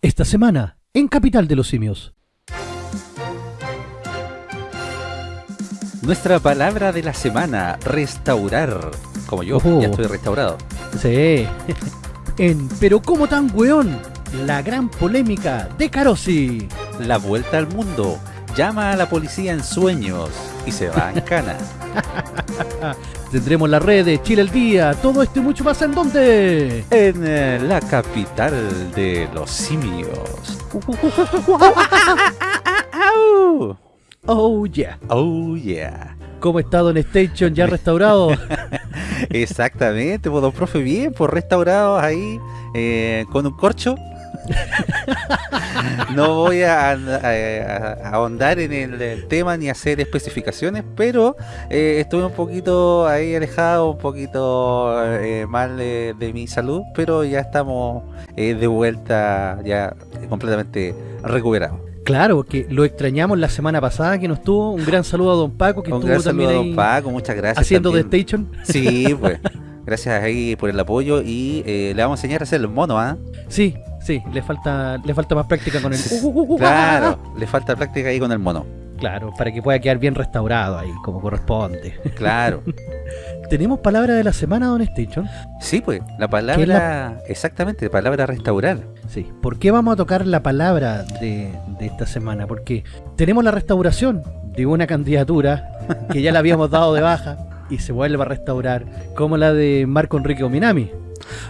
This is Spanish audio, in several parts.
Esta semana, en Capital de los Simios. Nuestra palabra de la semana, restaurar. Como yo, ya estoy restaurado. Sí. en Pero ¿cómo tan weón? La gran polémica de Carosi. La vuelta al mundo. Llama a la policía en sueños y se va en cana. Tendremos la red de Chile el Día. Todo esto y mucho más en dónde? En eh, la capital de los simios. Oh yeah. Oh yeah. ¿Cómo está Don Station ya restaurado? Exactamente, pues don profe, bien, pues restaurados ahí eh, con un corcho. no voy a, a- a- a ahondar en el, tema ni hacer especificaciones, pero eh, estuve un poquito ahí alejado, un poquito eh, mal de, de mi salud, pero ya estamos eh, de vuelta, ya completamente recuperados. claro, porque lo extrañamos la semana pasada que nos tuvo. Un gran saludo a Don Paco que Un estuvo gran saludo a don Paco, muchas gracias. haciendo de también. Station. Sí, pues. Gracias ahí por el apoyo y eh, le vamos a enseñar a hacer el mono, ¿ah? Sí, sí, le falta, le falta más práctica con el. Claro, le falta práctica ahí con el mono. Claro, para que pueda quedar bien restaurado ahí, como corresponde. Claro. ¿Tenemos palabra de la semana, Don Station? Sí, pues, la palabra, exactamente, palabra restaurar. Sí. ¿Por qué vamos a tocar la palabra de, de esta semana? Porque tenemos la restauración de una candidatura que ya la habíamos dado de baja y se vuelve a restaurar, como la de Marco Enrique Ominami.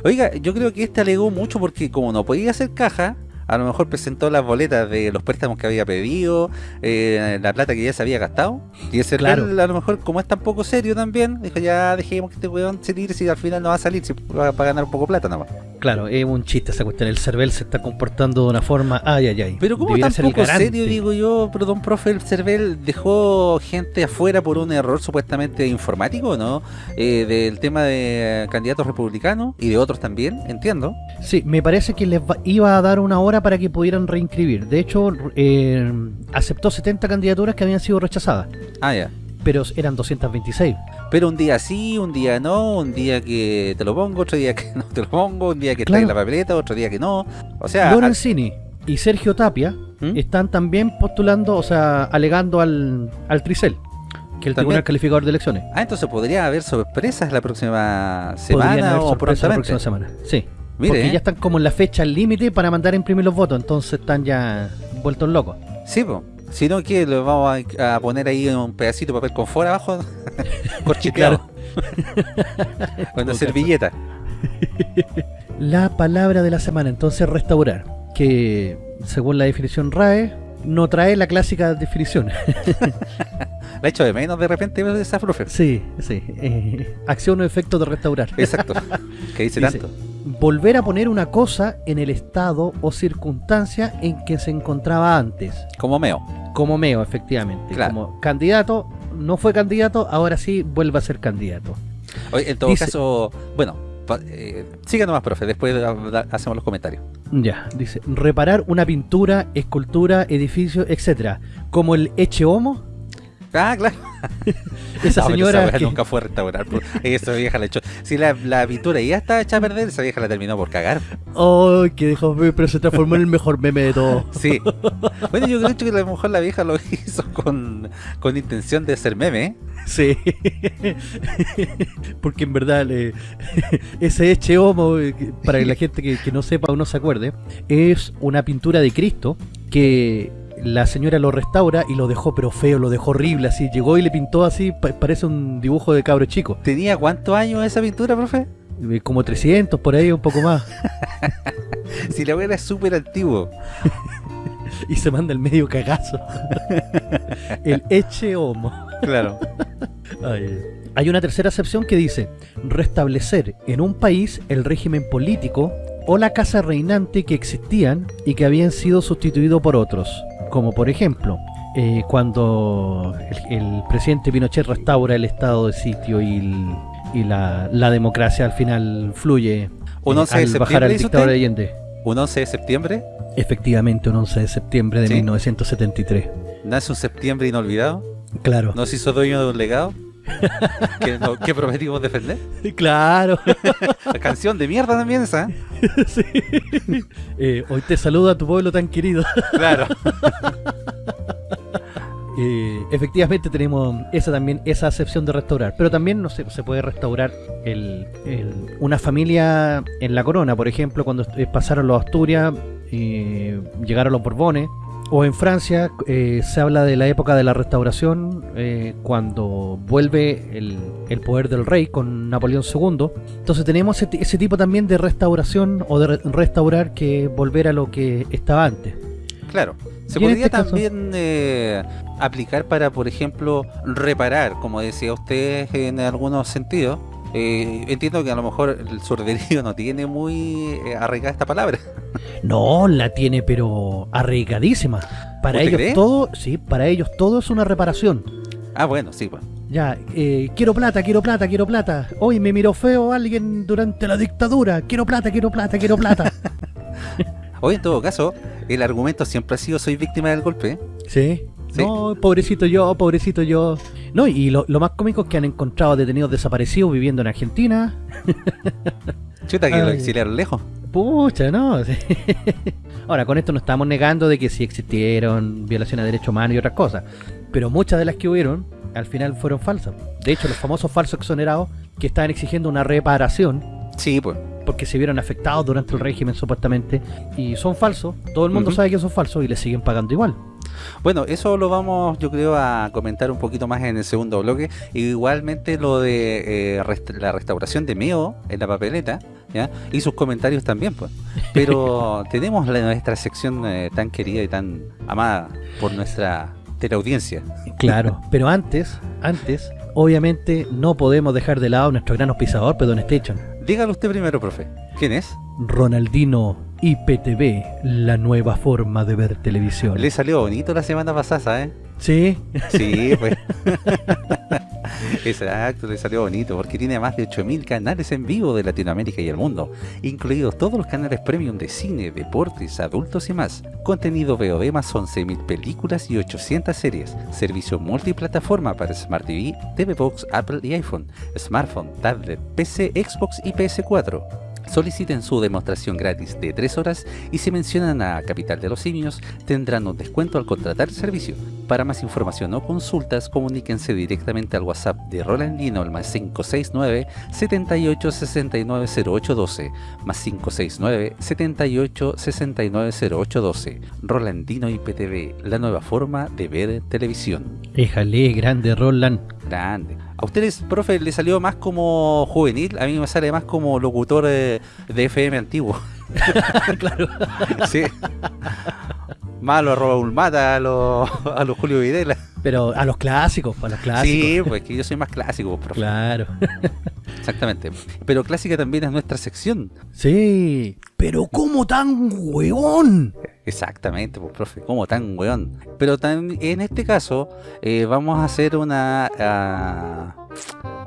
Oiga, yo creo que este alegó mucho porque como no podía hacer caja, a lo mejor presentó las boletas de los préstamos que había pedido, eh, la plata que ya se había gastado. Y ese Claro. real, a lo mejor, como es tan poco serio también, dijo ya dejemos que este weón se tire si al final no va a salir, si va para ganar un poco plata nada más. Claro, es un chiste esa cuestión. El Cervel se está comportando de una forma. Ay, ay, ay. Pero como tan poco serio, digo yo, pero don profe el Cervel dejó gente afuera por un error supuestamente informático, ¿no? Eh, del tema de candidatos republicanos y de otros también, entiendo. Sí, me parece que les iba a dar una hora para que pudieran reinscribir. De hecho, eh, aceptó 70 candidaturas que habían sido rechazadas, Ah, ya. pero eran 226. Pero un día sí, un día no, un día que te lo pongo, otro día que no te lo pongo, un día que está Claro. en la papeleta, otro día que no. O sea, Lorenzini y Sergio Tapia ¿Mm? están también postulando, o sea, alegando al, al Tricel, que es el ¿También? Tribunal Calificador de Elecciones. ah, entonces podría haber sorpresas la próxima semana haber o la próxima semana. Sí, Mire, porque ¿eh? ya están como en la fecha límite para mandar a imprimir los votos, entonces están ya vueltos locos. Sí, po. Si no, que lo vamos a, a poner ahí un pedacito de papel confort abajo, corchiteado. Con una servilleta. La palabra de la semana, entonces restaurar, que según la definición RAE, no trae la clásica definición. La echo de menos de repente esa profe. sí, sí. eh, acción o efecto de restaurar. Exacto. que dice Dice, tanto. Volver a poner una cosa en el estado o circunstancia en que se encontraba antes. Como meo. Como Meo, efectivamente. Claro. Como candidato, no fue candidato, ahora sí vuelve a ser candidato. Oye, en todo Dice- caso, bueno, eh, siga nomás, profe. Después hacemos los comentarios. Ya, dice, reparar una pintura, escultura, edificio, etcétera, como el Eche Homo, Ah, claro. esa No, señora vieja que- nunca fue a restaurar. Esa vieja la echó. Si la, la pintura ya estaba hecha a perder, esa vieja la terminó por cagar. ¡Ay, que dejó pero se transformó en el mejor meme de todo! Sí. Bueno, yo creo que a lo mejor la vieja lo hizo con, con intención de ser meme. Sí. Porque en verdad le- ese Eche Homo, eh, que- para la gente que, que no sepa o no se acuerde, es una pintura de Cristo que la señora lo restaura y lo dejó pero feo, lo dejó horrible, así. Llegó y le pintó así, pa- parece un dibujo de cabro chico. ¿Tenía cuántos años esa pintura, profe? Eh, Como 300 por ahí, un poco más. Si la wea es súper antiguo. Y se manda el medio cagazo. el Eche Homo. Claro. Ay. Hay una tercera acepción que dice restablecer en un país el régimen político o la casa reinante que existían y que habían sido sustituidos por otros. Como por ejemplo, eh, cuando el, el presidente Pinochet restaura el estado de sitio y, el- y la, la democracia al final fluye ¿Un eh, 11 de al bajar septiembre al dictador? Allende. Un 11 de septiembre. Efectivamente, un 11 de septiembre de Sí. 1973. Nace un septiembre inolvidado. Claro. Nos hizo dueño de un legado. que, no- que prometimos defender. Claro. La canción de mierda también esa. ¿eh? Sí. Eh, hoy te saluda tu pueblo tan querido. Claro. Eh, efectivamente tenemos esa también esa acepción de restaurar, pero también no sé, se puede restaurar el, el- una familia en la corona, por ejemplo, cuando pasaron los Asturias, eh, llegaron los Borbones, o en Francia eh, se habla de la época de la restauración, eh, cuando vuelve el, el poder del rey con Napoleón II. Entonces tenemos ese, ese tipo también de restauración o de re- restaurar que volver a lo que estaba antes. Claro. Se podría este también eh, aplicar para, por ejemplo, reparar, como decía usted en algunos sentidos. Eh, entiendo que a lo mejor el surderío no tiene muy eh, arraigada esta palabra. No, la tiene pero arraigadísima. Para ¿Usted ellos cree? todo, sí, para ellos todo es una reparación. Ah, bueno, sí, pues. Ya, eh, quiero plata, quiero plata, quiero plata. Hoy me miró feo alguien durante la dictadura. Quiero plata, quiero plata, quiero plata. Hoy, en todo caso, el argumento siempre ha sido soy víctima del golpe. sí. Sí. No, pobrecito yo, pobrecito yo. No, y lo, lo más cómico es que han encontrado detenidos desaparecidos viviendo en Argentina. Chuta, que lo Ay. exiliaron lejos. Pucha, no. sí. Ahora, con esto no estamos negando de que sí existieron violaciones de derechos humanos y otras cosas. Pero muchas de las que hubieron, al final fueron falsas. De hecho, los famosos falsos exonerados que estaban exigiendo una reparación Sí, pues. porque se vieron afectados durante el régimen supuestamente y son falsos. Todo el mundo sabe que son falsos y les siguen pagando igual. Bueno, eso lo vamos, yo creo, a comentar un poquito más en el segundo bloque. Igualmente lo de eh, rest- la restauración de Meo en la papeleta, ¿ya? Y sus comentarios también, pues. Pero tenemos la- nuestra sección eh, tan querida y tan amada por nuestra teleaudiencia. Claro. Pero antes, antes, obviamente no podemos dejar de lado nuestro gran auspiciador, Pedón Station. Dígalo usted primero, profe. ¿Quién es? Ronaldino IPTV, la nueva forma de ver televisión. Le salió bonito la semana pasada, ¿sabes? Sí, Sí, pues. Exacto, le salió bonito porque tiene más de 8000 canales en vivo de Latinoamérica y el mundo, incluidos todos los canales premium de cine, deportes, adultos y más. Contenido VOD más 11000 películas y 800 series. Servicio multiplataforma para Smart TV, TV Box, Apple y iPhone, smartphone, tablet, PC, Xbox y PS4. Soliciten su demostración gratis de 3 horas y si mencionan a Capital de los Simios tendrán un descuento al contratar el servicio. Para más información o consultas comuníquense directamente al WhatsApp de Rolandino al más 569 78 69 0812 más 569 78 69 0812 Rolandino IPTV, la nueva forma de ver televisión. Éjale, grande Roland. Grande. A ustedes, profe, le salió más como juvenil, a mí me sale más como locutor eh, de FM antiguo. claro. Sí. Malo a Raúl Mata, a los a los Julio Videla. Pero a los clásicos, a los clásicos. Sí, pues que yo soy más clásico, profe. Claro. Exactamente. Pero clásica también es nuestra sección. Sí. Pero ¿cómo tan hueón? Exactamente, pues, profe. Como tan weón. Pero tan, en este caso, eh, vamos a hacer una. ah,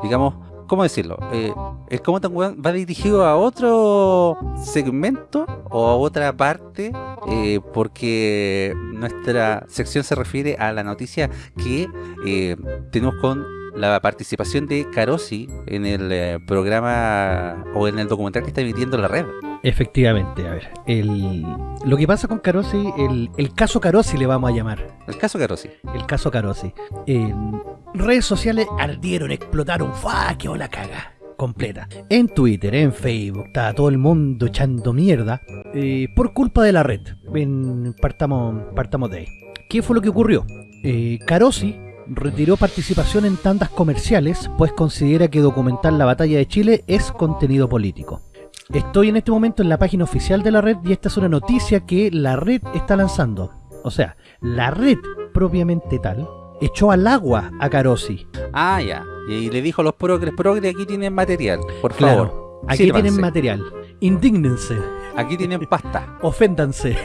digamos, ¿cómo decirlo? Eh, el como tan va dirigido a otro segmento o a otra parte, eh, porque nuestra sección se refiere a la noticia que eh, tenemos con la participación de Carosi en el eh, programa o en el documental que está emitiendo la red. Efectivamente, a ver. El, lo que pasa con Carosi, el, el caso Carosi le vamos a llamar. El caso Carosi. El caso Carosi. En redes sociales ardieron, explotaron. ¡Fua! ¡Qué la caga! Completa. En Twitter, en Facebook, estaba todo el mundo echando mierda eh, por culpa de la red. En- partamos, partamos de ahí. ¿Qué fue lo que ocurrió? Eh, Carosi retiró participación en tandas comerciales, pues considera que documentar la batalla de Chile es contenido político. Estoy en este momento en la página oficial de la red y esta es una noticia que la red está lanzando. O sea, la red propiamente tal echó al agua a Carosi. Ah, ya. Y le dijo a los progres, progres, aquí tienen material, por favor. Claro, aquí sírvanse. tienen material. Indígnense, Aquí tienen pasta. oféndanse.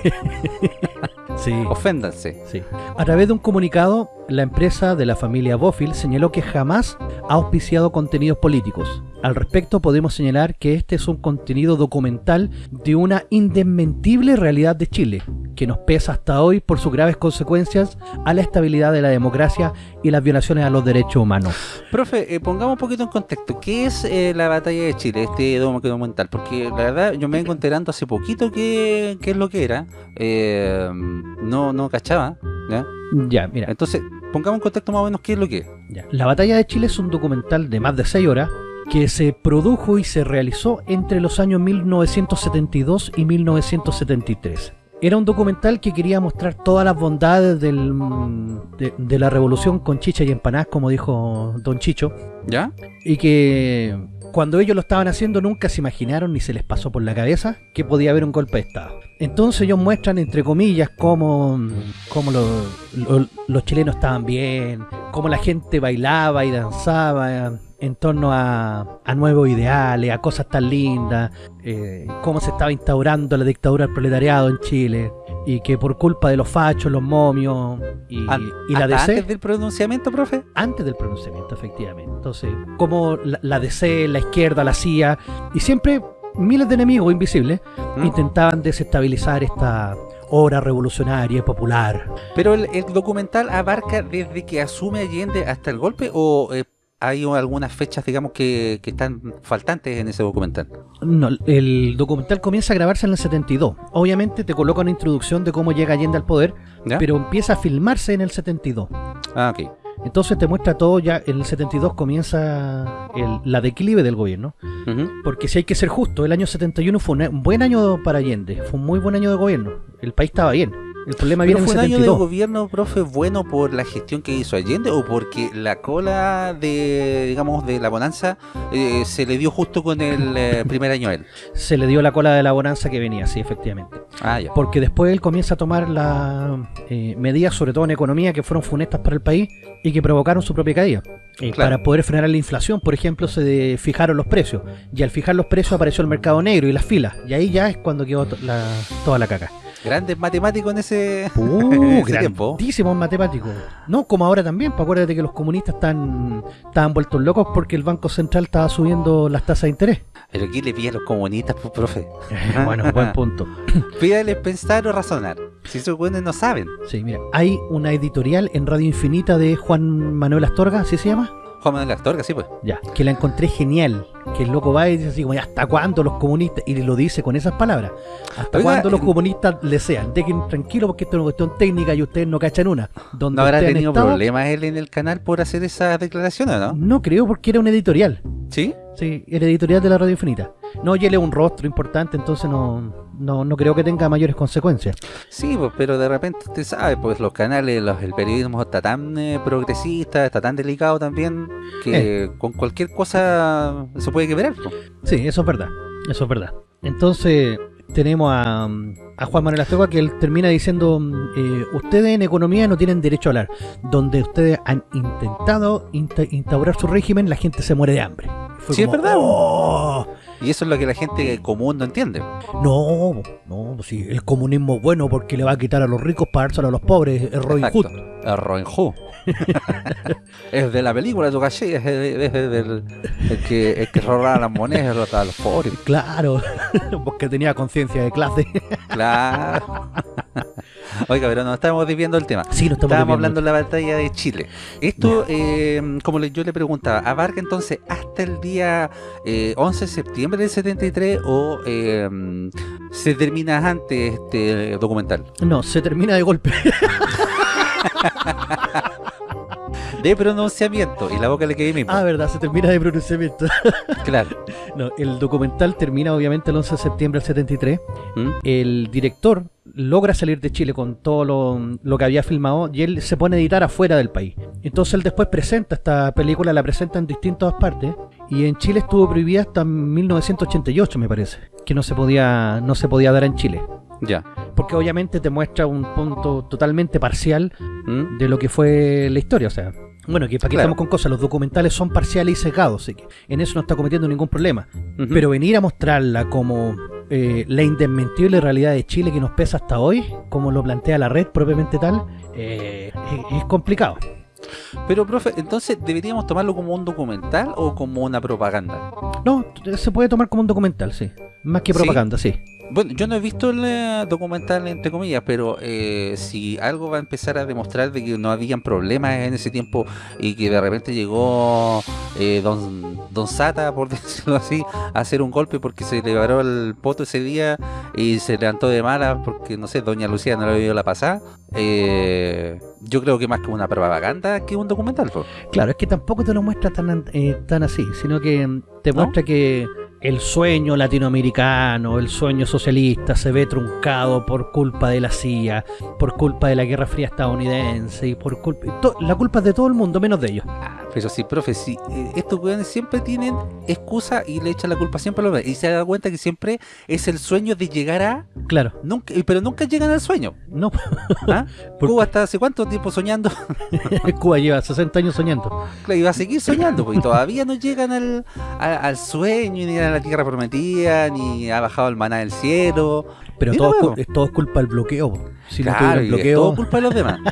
sí. Oféndanse. Sí. A través de un comunicado, la empresa de la familia Bofill señaló que jamás ha auspiciado contenidos políticos. Al respecto, podemos señalar que este es un contenido documental de una indesmentible realidad de Chile, que nos pesa hasta hoy por sus graves consecuencias a la estabilidad de la democracia y las violaciones a los derechos humanos. Profe, eh, pongamos un poquito en contexto. ¿Qué es eh, la batalla de Chile, este documental? Porque la verdad yo me vengo enterando hace poquito qué, es lo que era. Eh, no, no cachaba. ¿Ya? Ya, mira. Entonces, pongamos en contexto más o menos qué es lo que es. Ya. La batalla de Chile es un documental de más de 6 horas que se produjo y se realizó entre los años 1972 y 1973. Era un documental que quería mostrar todas las bondades del, de, de la revolución con chicha y empanadas, como dijo Don Chicho, ¿Ya? y que cuando ellos lo estaban haciendo nunca se imaginaron ni se les pasó por la cabeza que podía haber un golpe de Estado. Entonces ellos muestran, entre comillas, cómo, cómo lo- lo- los chilenos estaban bien, cómo la gente bailaba y danzaba en torno a, a nuevos ideales, a cosas tan lindas, eh, cómo se estaba instaurando la dictadura del proletariado en Chile, y que por culpa de los fachos, los momios y, la DC antes del pronunciamiento, profe? antes del pronunciamiento, efectivamente. Entonces, como la, la DC, la izquierda, la CIA, y siempre miles de enemigos invisibles ¿Mm? intentaban desestabilizar esta obra revolucionaria y popular. Pero el, el documental abarca desde que asume Allende hasta el golpe o eh, hay algunas fechas, digamos, que, que están faltantes en ese documental. No, el documental comienza a grabarse en el 72. Obviamente te coloca una introducción de cómo llega Allende al poder, ¿Ya? pero empieza a filmarse en el 72. Ah, ok. Entonces te muestra todo ya, en el 72 comienza el- la declive del gobierno. Porque si hay que ser justo, el año 71 fue un- un buen año para Allende, fue un muy buen año de gobierno. El país estaba bien. El problema ¿Pero viene en el fue un año de 72. gobierno, profe, bueno por la gestión que hizo Allende o porque la cola de, digamos, de la bonanza eh, se le dio justo con el eh, primer año a él? Se le dio la cola de la bonanza que venía, sí, efectivamente. Ah, ya. Porque después él comienza a tomar las medidas, sobre todo en economía, que fueron funestas para el país y que provocaron su propia caída. Eh, Claro. Para poder frenar la inflación, por ejemplo, se de- fijaron los precios. Y al fijar los precios apareció el mercado negro y las filas. Y ahí ya es cuando quedó la- toda la caca. Grandes matemáticos en ese, Uh, en ese tiempo. grandísimos matemáticos. No, como ahora también, pues acuérdate que los comunistas están, estaban vueltos locos porque el Banco Central estaba subiendo las tasas de interés. Pero ¿qué le pide a los comunistas, pues, profe? bueno, buen punto. Pídales pensar o razonar. Si esos buenos no saben. Sí, mira, hay una editorial en Radio Infinita de Juan Manuel Astorga, ¿así se llama? Juan Manuel Astorga, sí, pues. Ya, que la encontré genial. Que el loco va y dice así como, "¿Y ¿hasta cuándo los comunistas? Y lo dice con esas palabras. ¿Hasta cuándo los comunistas le sean? Dejen tranquilo porque esto es una cuestión técnica y ustedes no cachan una. Donde ¿No habrá tenido estado, problemas él en el canal por hacer esas declaraciones, no? No creo porque era una editorial. ¿Sí? Sí, el editorial de la Radio Infinita. No, y él es un rostro importante, entonces no, no, no creo que tenga mayores consecuencias. Sí, pues, pero de repente usted sabe, pues los canales, los- el periodismo está tan eh, progresista, está tan delicado también, que con cualquier cosa se puede quebrar. pues. Sí, eso es verdad. Eso es verdad. Entonces, tenemos a, a Juan Manuel Astorga que él termina diciendo: eh, Ustedes en economía no tienen derecho a hablar. Donde ustedes han intentado insta- instaurar su régimen, la gente se muere de hambre. Fue Sí, es verdad. "Oh". Y eso es lo que la gente común no entiende. No, no, sí, el comunismo es bueno porque le va a quitar a los ricos para dárselo a los pobres. Es Robin. Hood. Robin Hood. es de la película, tu caché, es, de- es de- del el que, el que robaba las monedas a los pobres. Claro, porque tenía conciencia de clase. Claro. Oiga, pero no estamos desviando el tema. Sí, no estamos Estábamos hablando de la batalla de Chile. Esto, eh, como yo le preguntaba, ¿abarca entonces hasta el día eh, 11 de septiembre del 73 o eh, se termina antes este documental? No, se termina de golpe. De pronunciamiento, y la boca le quedé mismo. ah, verdad, se termina de pronunciamiento. Claro. No, el documental termina obviamente el 11 de septiembre del 73. ¿Mm? El director logra salir de Chile con todo lo, lo que había filmado y él se pone a editar afuera del país. Entonces él después presenta esta película, la presenta en distintas partes y en Chile estuvo prohibida hasta 1988 me parece, que no se podía no se podía dar en Chile. Ya. Porque obviamente te muestra un punto totalmente parcial ¿Mm? de lo que fue la historia, o sea, bueno, que para qué Claro. estamos con cosas, los documentales son parciales y sesgados, así que en eso no está cometiendo ningún problema. Pero venir a mostrarla como eh, la indesmentible realidad de Chile que nos pesa hasta hoy, como lo plantea la red propiamente tal, eh, es, es complicado. Pero, profe, entonces, ¿deberíamos tomarlo como un documental o como una propaganda? No, se puede tomar como un documental, sí. Más que Sí. propaganda, sí. Bueno, yo no he visto el eh, documental, entre comillas, pero eh, si algo va a empezar a demostrar de que no habían problemas en ese tiempo y que de repente llegó eh, don, don Sata, por decirlo así, a hacer un golpe porque se le varó el poto ese día y se levantó de mala porque, no sé, doña Lucía no le vio la pasada, eh, yo creo que más que una propaganda que un documental. po. Claro, es que tampoco te lo muestra tan, eh, tan así, sino que mm, te ¿No? muestra que el sueño latinoamericano, el sueño socialista se ve truncado por culpa de la CIA, por culpa de la Guerra Fría estadounidense y por culpa... y la culpa es de todo el mundo, menos de ellos. Ah, pero sí, profe, sí, eh, estos weones siempre tienen excusa y le echan la culpa siempre a los demás. Y se da cuenta que siempre es el sueño de llegar a... Claro, Nunca, pero nunca llegan al sueño. no, ¿ah? Cuba está hace cuánto tiempo soñando Cuba lleva 60 años soñando. y va a seguir soñando, porque todavía no llegan al sueño, ni a la tierra prometida, ni ha bajado el maná del cielo. Pero todo, es todo es culpa del bloqueo. Si no claro, el y es todo culpa de los demás.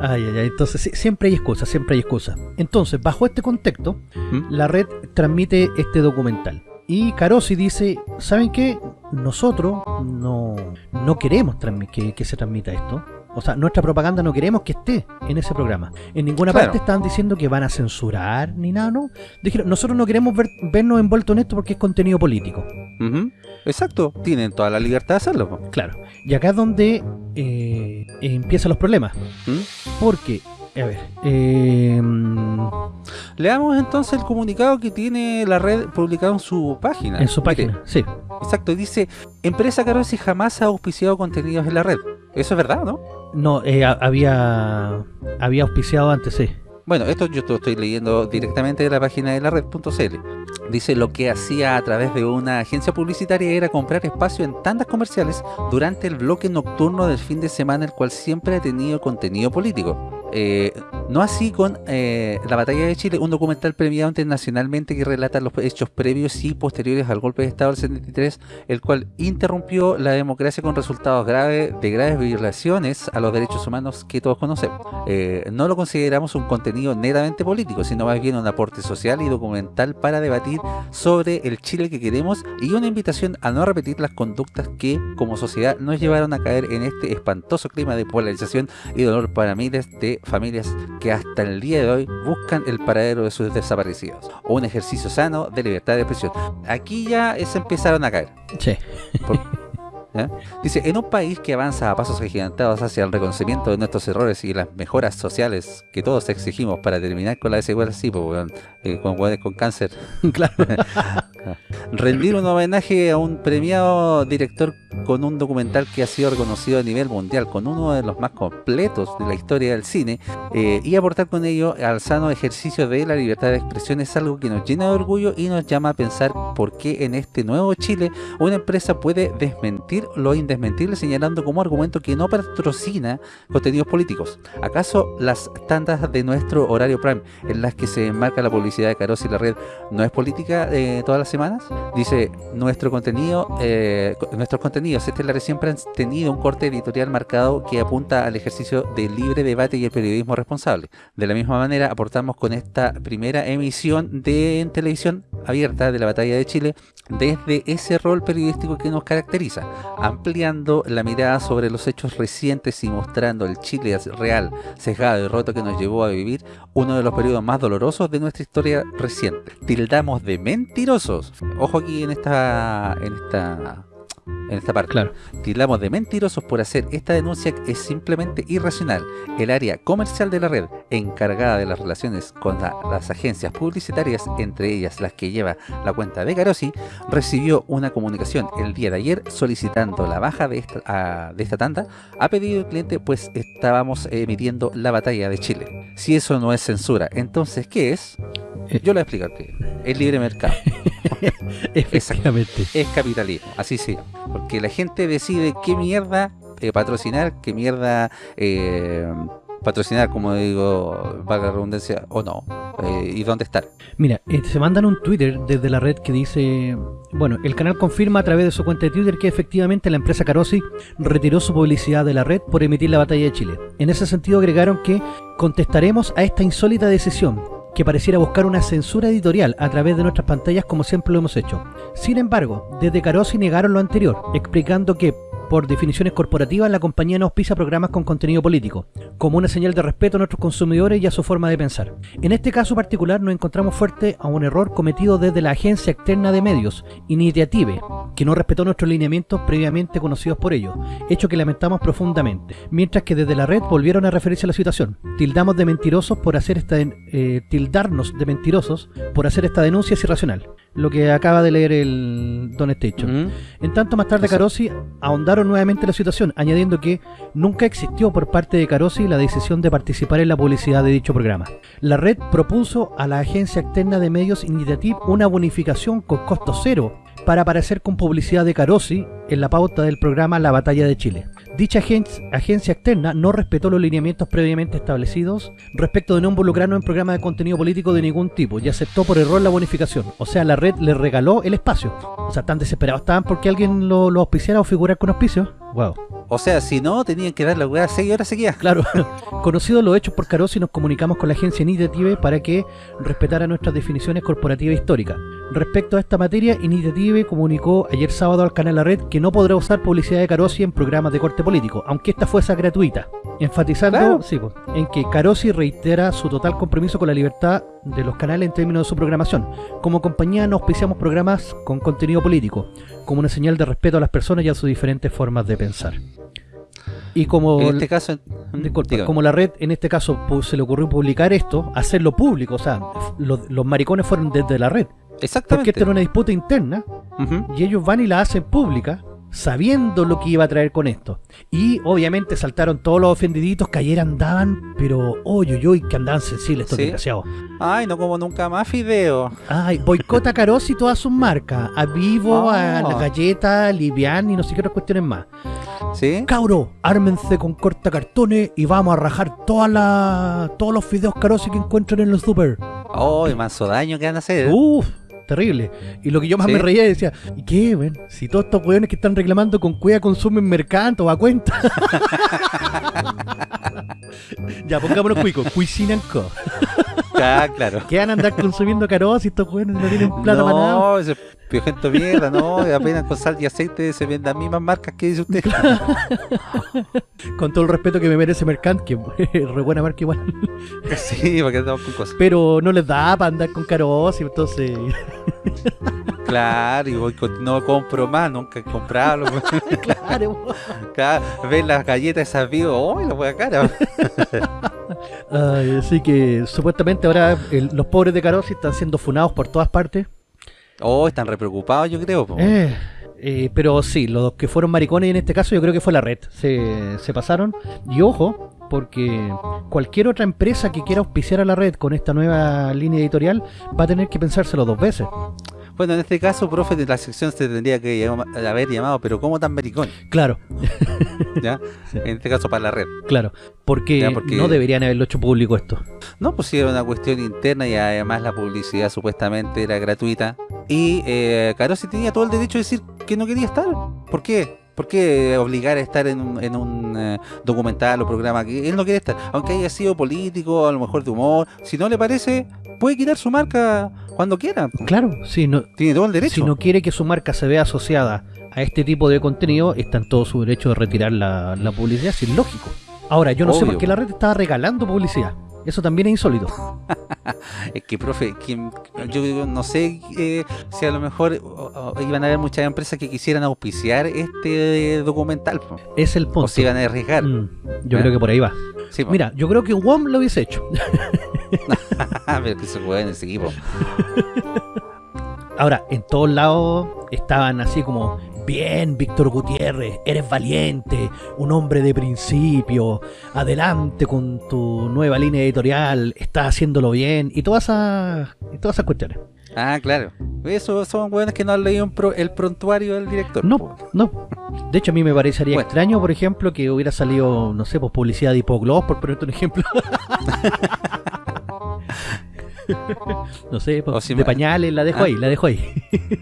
Ay, ay, ay. Entonces, siempre hay excusa, siempre hay excusa. Entonces, bajo este contexto, ¿Mm? la red transmite este documental. Y Carosi dice, ¿saben qué? Nosotros no, no queremos que, que se transmita esto. O sea, nuestra propaganda no queremos que esté en ese programa. En ninguna Claro. parte estaban diciendo que van a censurar ni nada, ¿no? Dijeron, nosotros no queremos ver- vernos envueltos en esto porque es contenido político. Ujú. Exacto, tienen toda la libertad de hacerlo. Claro. Y acá es donde eh, empiezan los problemas. ¿Mm? Porque, a ver, eh, Leamos entonces el comunicado que tiene la red publicado en su página. en su Mire, página, sí. Exacto, dice, empresa Carosi jamás ha auspiciado contenidos en la red. Eso es verdad, ¿no? No, eh, había había auspiciado antes, sí. Bueno, esto yo lo estoy leyendo directamente de la página de la red.cl. Dice lo que hacía a través de una agencia publicitaria era comprar espacio en tandas comerciales durante el bloque nocturno del fin de semana, el cual siempre ha tenido contenido político. Eh, no así con eh, La Batalla de Chile, un documental premiado internacionalmente que relata los hechos previos y posteriores al golpe de Estado del 73, el cual interrumpió la democracia con resultados graves de graves violaciones a los derechos humanos que todos conocemos. Eh, no lo consideramos un contenido netamente político, sino más bien un aporte social y documental para debatir sobre el Chile que queremos y una invitación a no repetir las conductas que como sociedad nos llevaron a caer en este espantoso clima de polarización y dolor para miles de familias que hasta el día de hoy buscan el paradero de sus desaparecidos o un ejercicio sano de libertad de expresión. Aquí ya se empezaron a caer. Sí. Dice, en un país que avanza a pasos agigantados hacia el reconocimiento de nuestros errores y las mejoras sociales que todos exigimos para terminar con la desigualdad, sí, pues, eh, con, con cáncer, claro. rendir un homenaje a un premiado director con un documental que ha sido reconocido a nivel mundial, con uno de los más completos de la historia del cine, eh, y aportar con ello al sano ejercicio de la libertad de expresión es algo que nos llena de orgullo y nos llama a pensar por qué en este nuevo Chile una empresa puede desmentir lo indesmentible señalando como argumento que no patrocina contenidos políticos. ¿Acaso las tandas de nuestro horario prime en las que se enmarca la publicidad de Caros y la red no es política eh, todas las semanas? Dice, nuestro contenido, eh, nuestros contenidos estelares siempre han tenido un corte editorial marcado que apunta al ejercicio del libre debate y el periodismo responsable. De la misma manera, aportamos con esta primera emisión de televisión abierta de la Batalla de Chile desde ese rol periodístico que nos caracteriza, ampliando la mirada sobre los hechos recientes y mostrando el Chile real, sesgado y roto que nos llevó a vivir uno de los periodos más dolorosos de nuestra historia reciente. Tildamos de mentirosos. Ojo aquí en esta en esta en esta parte. Claro. Tildamos de mentirosos por hacer esta denuncia que es simplemente irracional. El área comercial de la red, encargada de las relaciones con la- las agencias publicitarias, entre ellas las que lleva la cuenta de Carosi, recibió una comunicación el día de ayer solicitando la baja de esta, a- de esta tanda a pedido del cliente, pues estábamos emitiendo la batalla de Chile. Si eso no es censura, entonces ¿qué es? Eh. Yo lo voy a explicarte. Es libre mercado. Efectivamente. es capitalismo, así sí. Porque la gente decide qué mierda eh, patrocinar, qué mierda eh, patrocinar, como digo, valga la redundancia, o no. eh, y dónde estar. Mira, se mandan un Twitter desde la red que dice, bueno, el canal confirma a través de su cuenta de Twitter que efectivamente la empresa Carosi retiró su publicidad de la red por emitir la batalla de Chile. En ese sentido agregaron que contestaremos a esta insólita decisión. Que pareciera buscar una censura editorial a través de nuestras pantallas como siempre lo hemos hecho. Sin embargo, desde Carosi negaron lo anterior, explicando que por definiciones corporativas, la compañía no auspicia programas con contenido político, como una señal de respeto a nuestros consumidores y a su forma de pensar. En este caso particular nos encontramos fuerte a un error cometido desde la agencia externa de medios, Initiative, que no respetó nuestros lineamientos previamente conocidos por ellos, hecho que lamentamos profundamente, mientras que desde la red volvieron a referirse a la situación. Tildamos de mentirosos por hacer esta eh, tildarnos de mentirosos por hacer esta denuncia es irracional lo que acaba de leer el Don Station. En tanto, más tarde Carosi nuevamente la situación, añadiendo que nunca existió por parte de Carosi la decisión de participar en la publicidad de dicho programa. La red propuso a la agencia externa de medios Initiative una bonificación con costo cero para aparecer con publicidad de Carosi en la pauta del programa La Batalla de Chile. Dicha agencia externa no respetó los lineamientos previamente establecidos respecto de no involucrarnos en programas de contenido político de ningún tipo y aceptó por error la bonificación. O sea, la red le regaló el espacio. O sea, tan desesperados estaban porque alguien lo, lo auspiciara o figurar con auspicio. Wow. O sea, si no, tenían que dar la weá 6 horas seguidas. Claro. Conocidos los hechos por Carosi, nos comunicamos con la agencia Initiative para que respetara nuestras definiciones corporativas históricas. Respecto a esta materia, Initiative comunicó ayer sábado al canal La Red que no podrá usar publicidad de Carosi en programas de corte político, aunque esta fuese gratuita. Enfatizando en que Carosi reitera su total compromiso con la libertad de los canales en términos de su programación. Como compañía no auspiciamos programas con contenido político, como una señal de respeto a las personas y a sus diferentes formas de pensar. Y como, en este caso, como la red en este caso se le ocurrió publicar esto, hacerlo público, o sea, los, maricones fueron desde la red. Exactamente. Porque esta era una disputa interna y ellos van y la hacen pública sabiendo lo que iba a traer con esto. Y obviamente saltaron todos los ofendiditos que ayer andaban, pero oye, oye, que andaban sensibles estos desgraciados. Ay, no como nunca más fideo. Ay, boicota Carosi y todas sus marcas. A Vivo, a la ah. galleta, a Livian y no sé qué otras cuestiones más. ¿Sí? Cauro, ármense con corta cartones y vamos a rajar todas la, todos los fideos Carosi que encuentren en los super. Oh, y manso daño que van a hacer. Uf terrible. Y lo que yo más me reía decía, ¿y qué, weón? Si todos estos weones que están reclamando con cuida consumen mercanto a cuenta. ya, pongámonos cuicos, Cuisinan Co. Ah, claro. ¿Qué van a andar consumiendo caros si estos weones no tienen plata para nada? No, ese piojento mierda, no, apenas con sal y aceite se venden las mismas marcas que dice usted. con todo el respeto que me merece Mercant, que es re buena marca igual. sí, porque andamos con cosas. Pero no les da para andar con caros y entonces... Claro, y voy no compro más, nunca he comprado. claro. claro. Ven las galletas esas vivas, ¡oh, la voy a cara! así que supuestamente ahora los pobres de Carosi están siendo funados por todas partes. Oh, están re preocupados, yo creo. Eh, eh, pero sí, los que fueron maricones en este caso yo creo que fue la red. Se, se pasaron. Y ojo, porque cualquier otra empresa que quiera auspiciar a la red con esta nueva línea editorial va a tener que pensárselo dos veces. Bueno, en este caso, profe, de la sección se tendría que haber llamado, pero ¿cómo tan maricón? Claro. ¿Ya? En este caso para la red. Claro, porque, no deberían haberlo hecho público esto. No, pues sí, era una cuestión interna y además la publicidad supuestamente era gratuita. Y eh, Carosi tenía todo el derecho de decir que no quería estar. ¿Por qué? ¿Por qué obligar a estar en un, en un eh, documental o programa que él no quiere estar? Aunque haya sido político, a lo mejor de humor, si no le parece, puede quitar su marca cuando quiera. Claro, sí, no, tiene todo el derecho. Si no quiere que su marca se vea asociada a este tipo de contenido, está en todo su derecho de retirar la, publicidad, es lógico. Ahora, yo no sé por qué la red estaba regalando publicidad. Eso también es insólito. es que, profe, yo no sé eh, si a lo mejor iban a haber muchas empresas que quisieran auspiciar este documental. Es el punto. O se iban a arriesgar. Mm, yo creo que por ahí va. Mira, yo creo que WOM lo hubiese hecho. Pero que se juega en ese equipo. Ahora, en todos lados estaban así como Bien, Víctor Gutiérrez, eres valiente, un hombre de principio, adelante con tu nueva línea editorial, estás haciéndolo bien, y todas esas, y todas esas cuestiones. Ah, claro. Eso son buenas que no han leído el prontuario del director. No, no. De hecho, a mí me parecería extraño, por ejemplo, que hubiera salido, no sé, pues publicidad de Hipogloss, por ponerte un ejemplo. no sé, de pañales, la dejo ahí, la dejo ahí.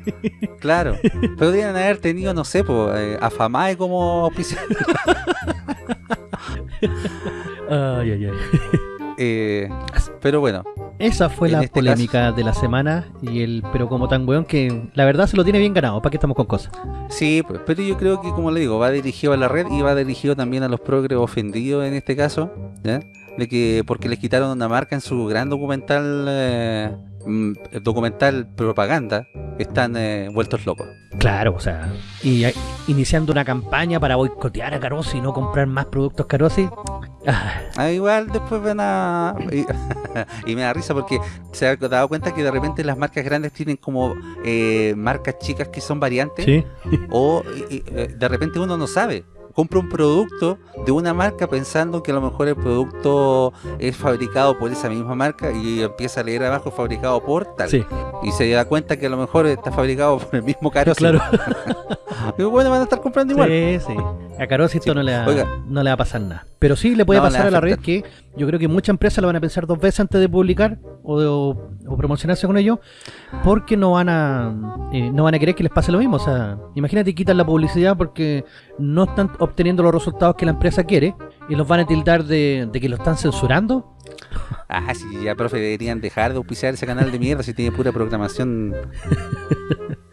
claro, podrían haber tenido, no sé, pues, eh, como ay, ay, ay. Eh, pero bueno, Esa fue la este polémica de la semana y el pero como tan weón que la verdad se lo tiene bien ganado, ¿para qué estamos con cosas? Sí, pues, pero yo creo que, como le digo, va dirigido a la red y va dirigido también a los progres ofendidos en este caso. De que porque les quitaron una marca en su gran documental, eh, mm, documental propaganda, están eh, vueltos locos. Claro, o sea, y eh, iniciando una campaña para boicotear a Carosi y no comprar más productos Carosi. Ah, Ah, igual después van a... Y, y me da risa porque se ha dado cuenta que de repente las marcas grandes tienen como eh, marcas chicas que son variantes. sí, O y- eh, de repente uno no sabe. Compra un producto de una marca pensando que a lo mejor el producto es fabricado por esa misma marca y empieza a leer abajo fabricado por tal. sí, Y se da cuenta que a lo mejor está fabricado por el mismo caro. claro. Y bueno, van a estar comprando igual. Sí, sí. A Carosi esto Sí. no, le va, Oiga. no le va a pasar nada. Pero sí le puede No, pasar a la red que yo creo que muchas empresas lo van a pensar dos veces antes de publicar o, de- o- o promocionarse con ello porque no van a eh, no van a querer que les pase lo mismo. O sea, imagínate quitan la publicidad porque no están obteniendo los resultados que la empresa quiere y los van a tildar de, de que lo están censurando. Ah, sí, ya, profe, deberían dejar de auspiciar ese canal de mierda si tiene pura programación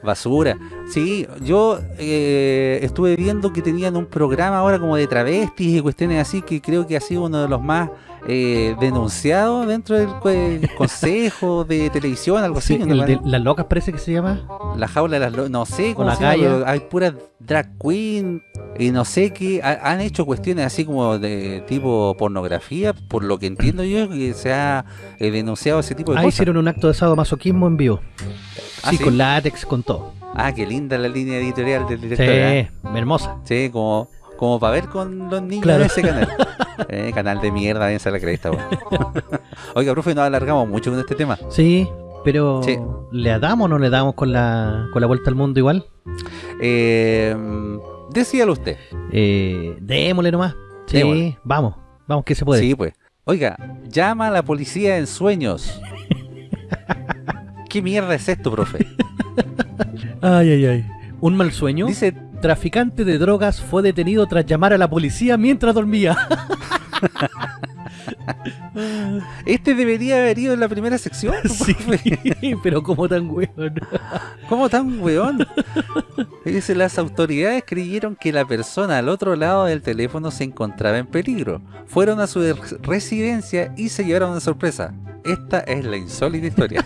basura. Sí, yo eh, estuve viendo que tenían un programa ahora como de travestis y cuestiones así que creo que ha sido uno de los más eh, denunciados dentro del consejo de televisión, algo así. Sí, ¿no? de las locas parece que se llama. La jaula de las lo- no sé cómo la llama, pero hay puras drag queen y no sé qué, ha- han hecho cuestiones así como de tipo pornografía, por lo que entiendo yo, que se ha eh, denunciado ese tipo de Ahí cosas. hicieron un acto de sadomasoquismo en vivo. Ah, sí, ¿sí? con látex, con todo. Ah, qué linda la línea editorial del director. Sí, ¿eh? hermosa. Sí, como, como para ver con los niños Claro. de ese canal. Eh, canal de mierda, váyanse a la cresta, weón. Oiga, profe, nos alargamos mucho con este tema. Sí, pero Sí. ¿le damos o no le damos con la, con la vuelta al mundo igual? Eh, decíalo usted. Eh, démosle nomás. Sí, Démosle. vamos, vamos que se puede. Sí, pues. Oiga, llama a la policía en sueños. ¿Qué mierda es esto, profe? Ay, ay, ay. Un mal sueño. Dice, Traficante de drogas fue detenido tras llamar a la policía mientras dormía. este debería haber ido en la primera sección. sí, pero como tan weón. ¿Cómo tan weón? Dice, las autoridades creyeron que la persona al otro lado del teléfono se encontraba en peligro. Fueron a su res- residencia y se llevaron una sorpresa. Esta es la insólita historia.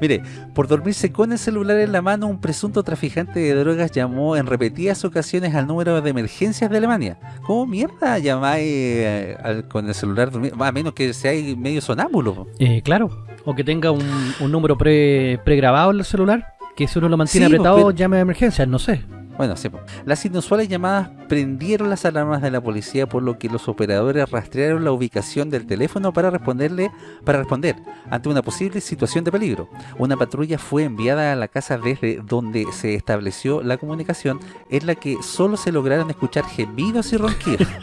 Mire, por dormirse con el celular en la mano, un presunto traficante de drogas llamó en repetidas ocasiones al número de emergencias de Alemania. ¿Cómo mierda llamáis eh, al- con el celular dormido? A menos que seáis medio sonámbulo. Eh, claro. O que tenga un, un número pre, pregrabado en el celular. Que si uno lo mantiene Sí, pues, apretado, pero- llame a emergencias, no sé. Bueno, sí. Las inusuales llamadas prendieron las alarmas de la policía, por lo que los operadores rastrearon la ubicación del teléfono para responderle, para responder ante una posible situación de peligro. Una patrulla fue enviada a la casa desde donde se estableció la comunicación, en la que solo se lograron escuchar gemidos y ronquidos.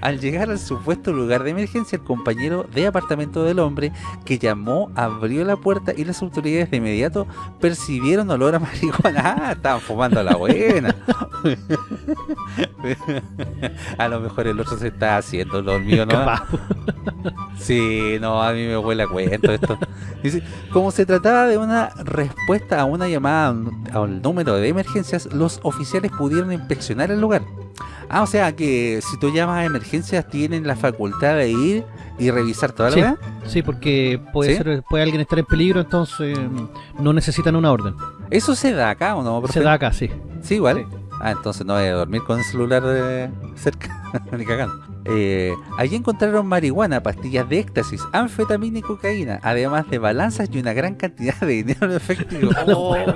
Al llegar al supuesto lugar de emergencia, el compañero de apartamento del hombre que llamó abrió la puerta y las autoridades de inmediato percibieron olor a marihuana. Ah, fumando a la buena. a lo mejor el otro se está haciendo dormido, ¿no? Capaz. Sí, no, a mí me huele a cuento esto. Dice, como se trataba de una respuesta a una llamada al número de emergencias, los oficiales pudieron inspeccionar el lugar. Ah, o sea que si tú llamas a emergencias tienen la facultad de ir y revisar toda la Sí. Sí, porque puede ¿Sí? ser puede alguien estar en peligro, entonces mm, no necesitan una orden. ¿Eso se da acá o no? profe? Se da acá, sí. Sí, igual. Ah, entonces no voy a dormir con el celular eh, cerca, ni cagando. Eh, allí encontraron marihuana, pastillas de éxtasis, anfetamina y cocaína, además de balanzas y una gran cantidad de dinero en efectivo. Oh.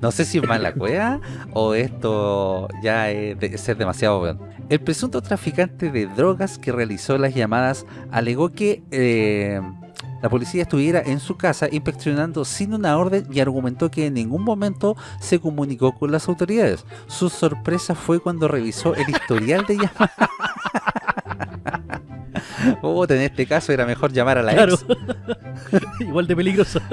No sé si es mala cueva o esto ya es de ser demasiado weón. El presunto traficante de drogas que realizó las llamadas alegó que eh, la policía estuviera en su casa inspeccionando sin una orden y argumentó que en ningún momento se comunicó con las autoridades. Su sorpresa fue cuando revisó el historial de llamadas. Puta, en este caso era mejor llamar a la Claro. ex. Igual de peligroso.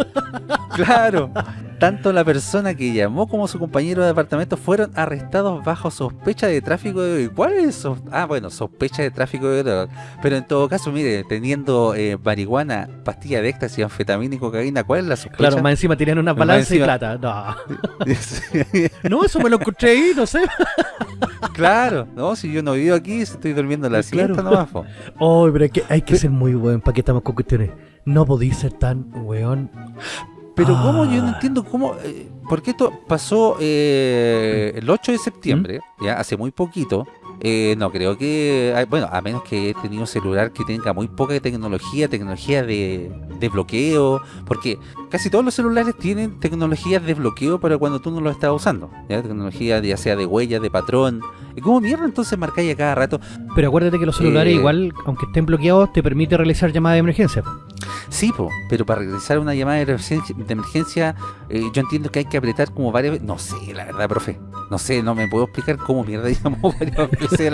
Claro. Tanto la persona que llamó como su compañero de departamento fueron arrestados bajo sospecha de tráfico de. ¿Cuál es? Ah, bueno, sospecha de tráfico de droga. Pero en todo caso, mire, teniendo eh, marihuana, pastilla de éxtasis, anfetamina y cocaína, ¿cuál es la sospecha? Claro, más encima tenían una balanza y plata. No. No, eso me lo encontré ahí, no sé. claro, no, si yo no vivo aquí, estoy durmiendo la Claro. siesta nomás. po. Oh, pero hay que, hay que ser muy buen para que estamos con cuestiones. No podéis ser tan weón. Pero cómo, yo no Ah. entiendo cómo, eh, porque esto pasó eh, el 8 de septiembre, ¿Mm? ya hace muy poquito. Eh, no creo que, ay, bueno, a menos que he tenido un celular que tenga muy poca tecnología, tecnología de, de bloqueo, porque casi todos los celulares tienen tecnologías de bloqueo para cuando tú no lo estás usando, ya tecnología de- ya sea de huella, de patrón. ¿Y cómo mierda entonces marcáis a cada rato? Pero acuérdate que los celulares, Eh. igual, aunque estén bloqueados, te permite realizar llamadas de emergencia. Sí, po, pero para realizar una llamada de emergencia, de emergencia, eh, yo entiendo que hay que apretar como varias veces. No sé, la verdad, profe. No sé, no me puedo explicar cómo mierda llamó varias veces.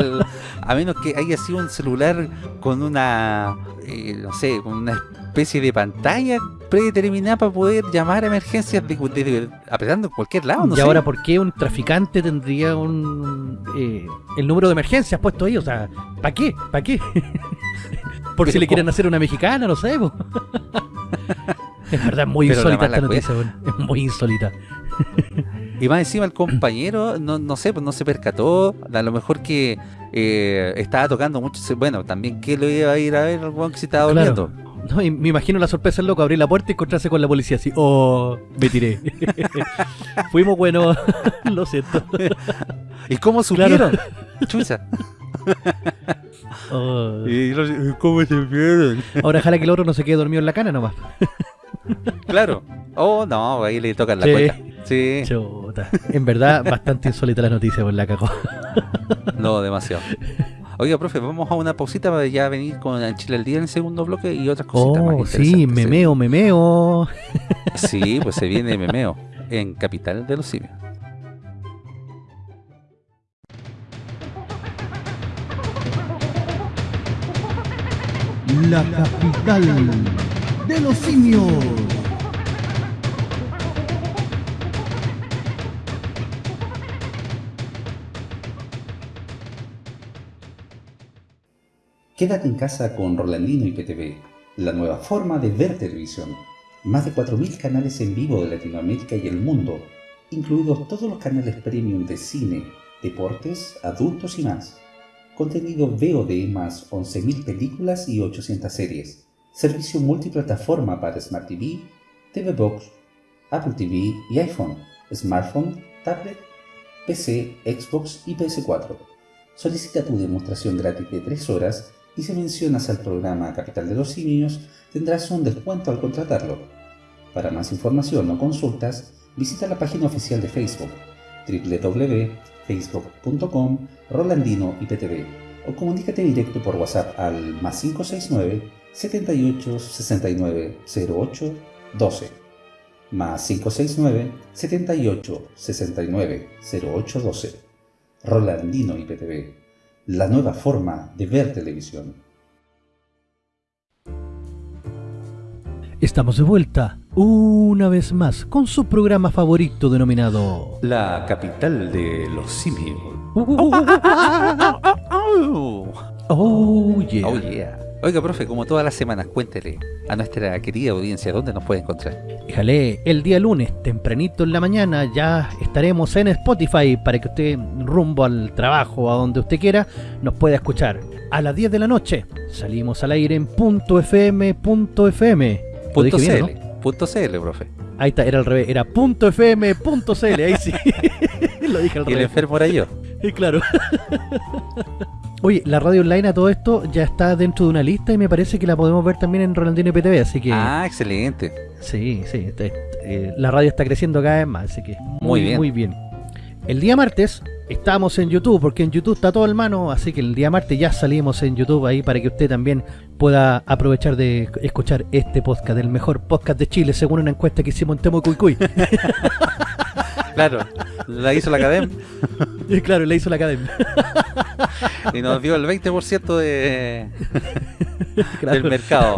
a menos que haya sido un celular con una, eh, no sé, con una especie de pantalla predeterminada para poder llamar a emergencias de, de- de- apretando en cualquier lado. No y sé. ahora, ¿por qué un traficante tendría un eh, el número de emergencias puesto ahí? O sea, ¿para qué? ¿Para qué? Por si le quieren hacer una mexicana, no sé. es verdad, muy Pero insólita esta noticia, weón. Es muy insólita. Y más encima el compañero, no, no sé, pues no se percató, a lo mejor que eh, estaba tocando mucho, bueno, también que lo iba a ir a ver el weón que se estaba Claro. durmiendo. No, y me imagino la sorpresa del loco, abrir la puerta y encontrarse con la policía así. Oh, me tiré. Fuimos buenos, lo siento. ¿Y cómo Claro. supieron? Chucha. Oh. ¿Y los- cómo se vieron? Ahora ojalá que el otro no se quede dormido en la cana nomás. Claro. Oh, no, ahí le tocan la Sí. cuenta. Sí, Chuta. En verdad, bastante insólita la noticia, por la cagó. no, demasiado. Oiga, profe, vamos a una pausita para ya venir con el Chile al día en el segundo bloque y otras cositas más Oh, sí, interesantes. memeo, memeo. Sí, pues se viene memeo en Capital de los Simios. La capital de los simios. Quédate en casa con Rolandino y PTV, la nueva forma de ver televisión. Más de 4.000 canales en vivo de Latinoamérica y el mundo, incluidos todos los canales premium de cine, deportes, adultos y más. Contenido VOD más 11.000 películas y 800 series. Servicio multiplataforma para Smart TV, TV Box, Apple TV y iPhone, smartphone, tablet, PC, Xbox y PS4. Solicita tu demostración gratis de 3 horas y si mencionas al programa Capital de los Simios tendrás un descuento al contratarlo. Para más información o consultas, visita la página oficial de Facebook www.facebook.com Rolandino IPTV o comunícate directo por WhatsApp al más 569 78 69 08 12 más 569 78 69 08 12 Rolandino IPTV, la nueva forma de ver televisión. Estamos de vuelta, una vez más, con su programa favorito denominado... La capital de los simios. Oh, yeah. Oh yeah. Oiga, profe, como todas las semanas, cuéntele a nuestra querida audiencia dónde nos puede encontrar. Déjale, el día lunes, tempranito en la mañana, ya estaremos en Spotify para que usted, rumbo al trabajo o a donde usted quiera, nos pueda escuchar. A las 10 de la noche salimos al aire en punto .fm, punto .fm. Punto bien, CL. ¿no? Punto CL, profe. Ahí está, era al revés, era punto .fm, punto .cl, ahí sí. Lo dije al Y el revés. enfermo era yo. Sí, claro. Oye, la radio online a todo esto ya está dentro de una lista y me parece que la podemos ver también en Rolandino y PTV, así que... Ah, excelente. Sí, sí. este, eh, la radio está creciendo cada vez más, así que Muy bien. Muy bien. El día martes estamos en YouTube, porque en YouTube está todo en mano, así que el día martes ya salimos en YouTube ahí para que usted también pueda aprovechar de escuchar este podcast, el mejor podcast de Chile, según una encuesta que hicimos en Temo Cuy Cuy. Claro, la hizo la academia. Claro, le hizo la academia. y nos dio el 20% de, Claro. del mercado.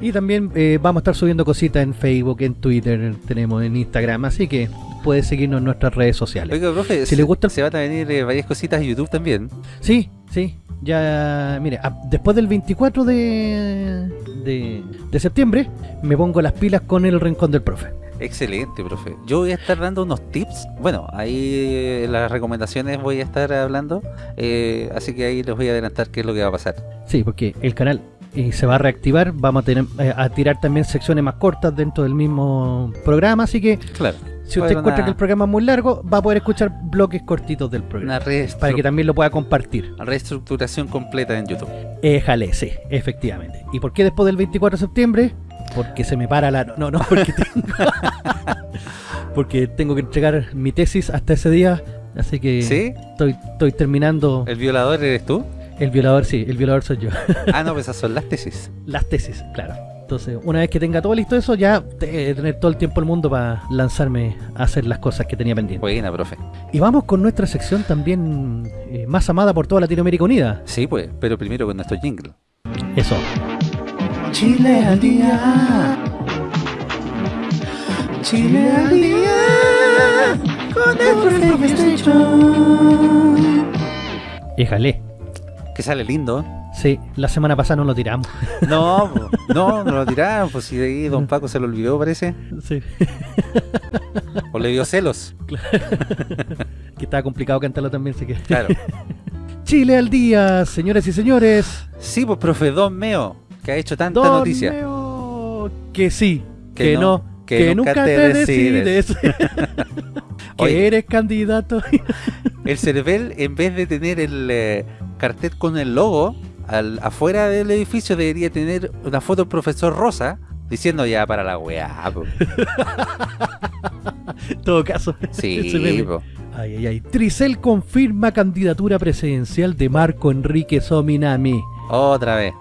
Y también eh, vamos a estar subiendo cositas en Facebook, en Twitter, tenemos en Instagram, así que puedes seguirnos en nuestras redes sociales. Oiga, profe, Si se, le gusta se van a venir eh, varias cositas a YouTube también. Sí, sí. Ya, mire, a- después del 24 de, de, de septiembre me pongo las pilas con el Rincón del Profe. Excelente, profe. Yo voy a estar dando unos tips. Bueno, ahí eh, en las recomendaciones voy a estar hablando. eh, así que ahí les voy a adelantar qué es lo que va a pasar. Sí, porque el canal eh, se va a reactivar, vamos a, tener, eh, a tirar también secciones más cortas dentro del mismo programa, así que Claro. si usted encuentra una- que el programa es muy largo, va a poder escuchar bloques cortitos del Una programa, para que también lo pueda compartir. reestructuración completa en YouTube. Éjale, sí, efectivamente. ¿Y por qué después del 24 de septiembre? Porque se me para la... No, no, porque tengo... porque tengo que entregar mi tesis hasta ese día, así que ¿Sí? estoy, estoy terminando... ¿El violador eres tú? El violador, sí, el violador soy yo. Ah, no, pues esas son las tesis. Las tesis, claro. Entonces, una vez que tenga todo listo eso, ya eh, tener todo el tiempo del mundo para lanzarme a hacer las cosas que tenía pendientes. Buena, profe. Y vamos con nuestra sección también eh, más amada por toda Latinoamérica Unida. Sí, pues, pero primero con nuestro jingle. Eso. Chile al día. Chile al día. Con el profe Station. Que sale lindo. Sí, la semana pasada no lo tiramos. No, no, no lo tiraron. Pues si de ahí Don Paco se lo olvidó, parece. Sí. O le dio celos. que estaba complicado cantarlo también, así que... Claro. Chile al día, señores y señores. Sí, pues, profe Don Meo, que ha hecho tanta Don noticia. Que sí, Que que, no, no, que que, nunca nunca, te decides. decides. que Oye. eres candidato. El Cervel, en vez de tener el eh, cartel con el logo, al, afuera del edificio debería tener una foto del profesor Rosa diciendo ya para la weá. po". en todo caso. Sí. Ay, ay, ay. Tricel confirma candidatura presidencial de Marco Enrique Sominami. otra vez.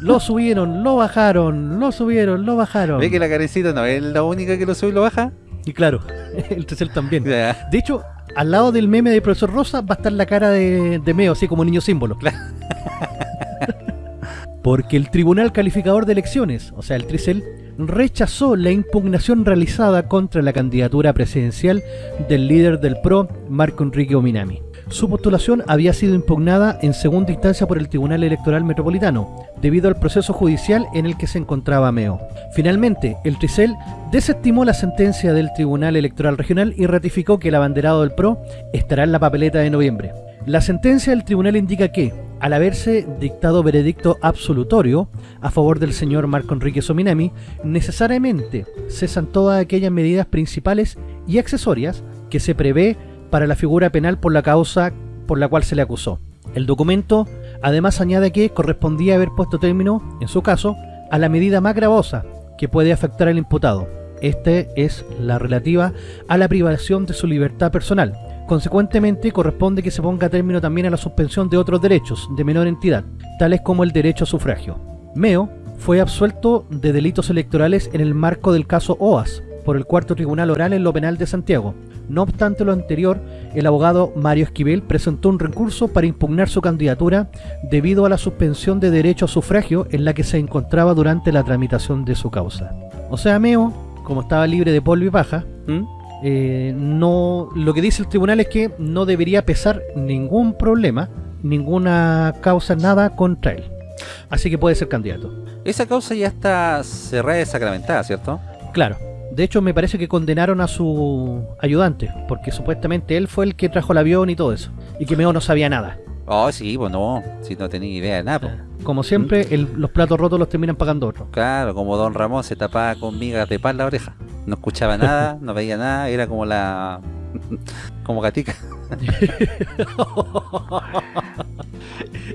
Lo subieron, lo bajaron, lo subieron, lo bajaron. ¿Ve que la carecita no es la única que lo sube y lo baja? Y claro, el Tricel también. De hecho, al lado del meme de profesor Rosa va a estar la cara de, de Meo, así como niño símbolo. Porque el Tribunal Calificador de Elecciones, o sea, el Tricel, rechazó la impugnación realizada contra la candidatura presidencial del líder del PRO, Marco Enrique Ominami. Su postulación había sido impugnada en segunda instancia por el Tribunal Electoral Metropolitano, debido al proceso judicial en el que se encontraba Meo. Finalmente, el Tricel desestimó la sentencia del Tribunal Electoral Regional y ratificó que el abanderado del PRO estará en la papeleta de noviembre. La sentencia del tribunal indica que, al haberse dictado veredicto absolutorio a favor del señor Marco Enrique Sominami, necesariamente cesan todas aquellas medidas principales y accesorias que se prevé para la figura penal por la causa por la cual se le acusó. El documento además añade que correspondía haber puesto término, en su caso, a la medida más gravosa que puede afectar al imputado. Este es la relativa a la privación de su libertad personal. Consecuentemente, corresponde que se ponga término también a la suspensión de otros derechos de menor entidad, tales como el derecho a sufragio. Meo fue absuelto de delitos electorales en el marco del caso OAS por el cuarto tribunal oral en lo penal de Santiago. No obstante lo anterior, el abogado Mario Esquivel presentó un recurso para impugnar su candidatura debido a la suspensión de derecho a sufragio en la que se encontraba durante la tramitación de su causa. O sea, Meo, como estaba libre de polvo y paja, ¿Mm? eh, no lo que dice el tribunal es que no debería pesar ningún problema, ninguna causa, nada contra él. Así que puede ser candidato. Esa causa ya está cerrada y sacramentada, ¿cierto? Claro. De hecho, me parece que condenaron a su ayudante, porque supuestamente él fue el que trajo el avión y todo eso. Y que Meo no sabía nada. Oh, sí, pues no, si no tenía idea de nada. po. Como siempre, el- los platos rotos los terminan pagando otros. Claro, como Don Ramón se tapaba con migas de pan la oreja. No escuchaba nada, no veía nada, era como la... como gatica.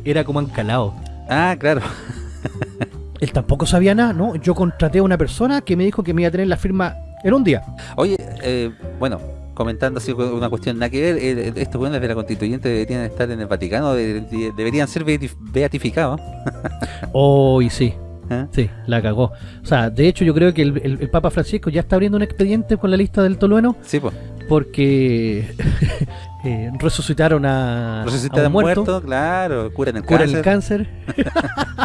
Era como encalado. Ah, claro. Él tampoco sabía nada, ¿no? Yo contraté a una persona que me dijo que me iba a tener la firma en un día. Oye, eh, bueno, comentando así una cuestión nada que ver, eh, estos buenos de la constituyente deberían estar en el Vaticano, de- de- deberían ser beatif- beatificados. Oh, y sí. ¿eh? Sí, la cagó. O sea, de hecho yo creo que el, el- el Papa Francisco ya está abriendo un expediente con la lista del tolueno Sí, pues. porque eh, resucitaron a, Resucitan a un al muerto, muerto, claro, curan el curan cáncer. el cáncer.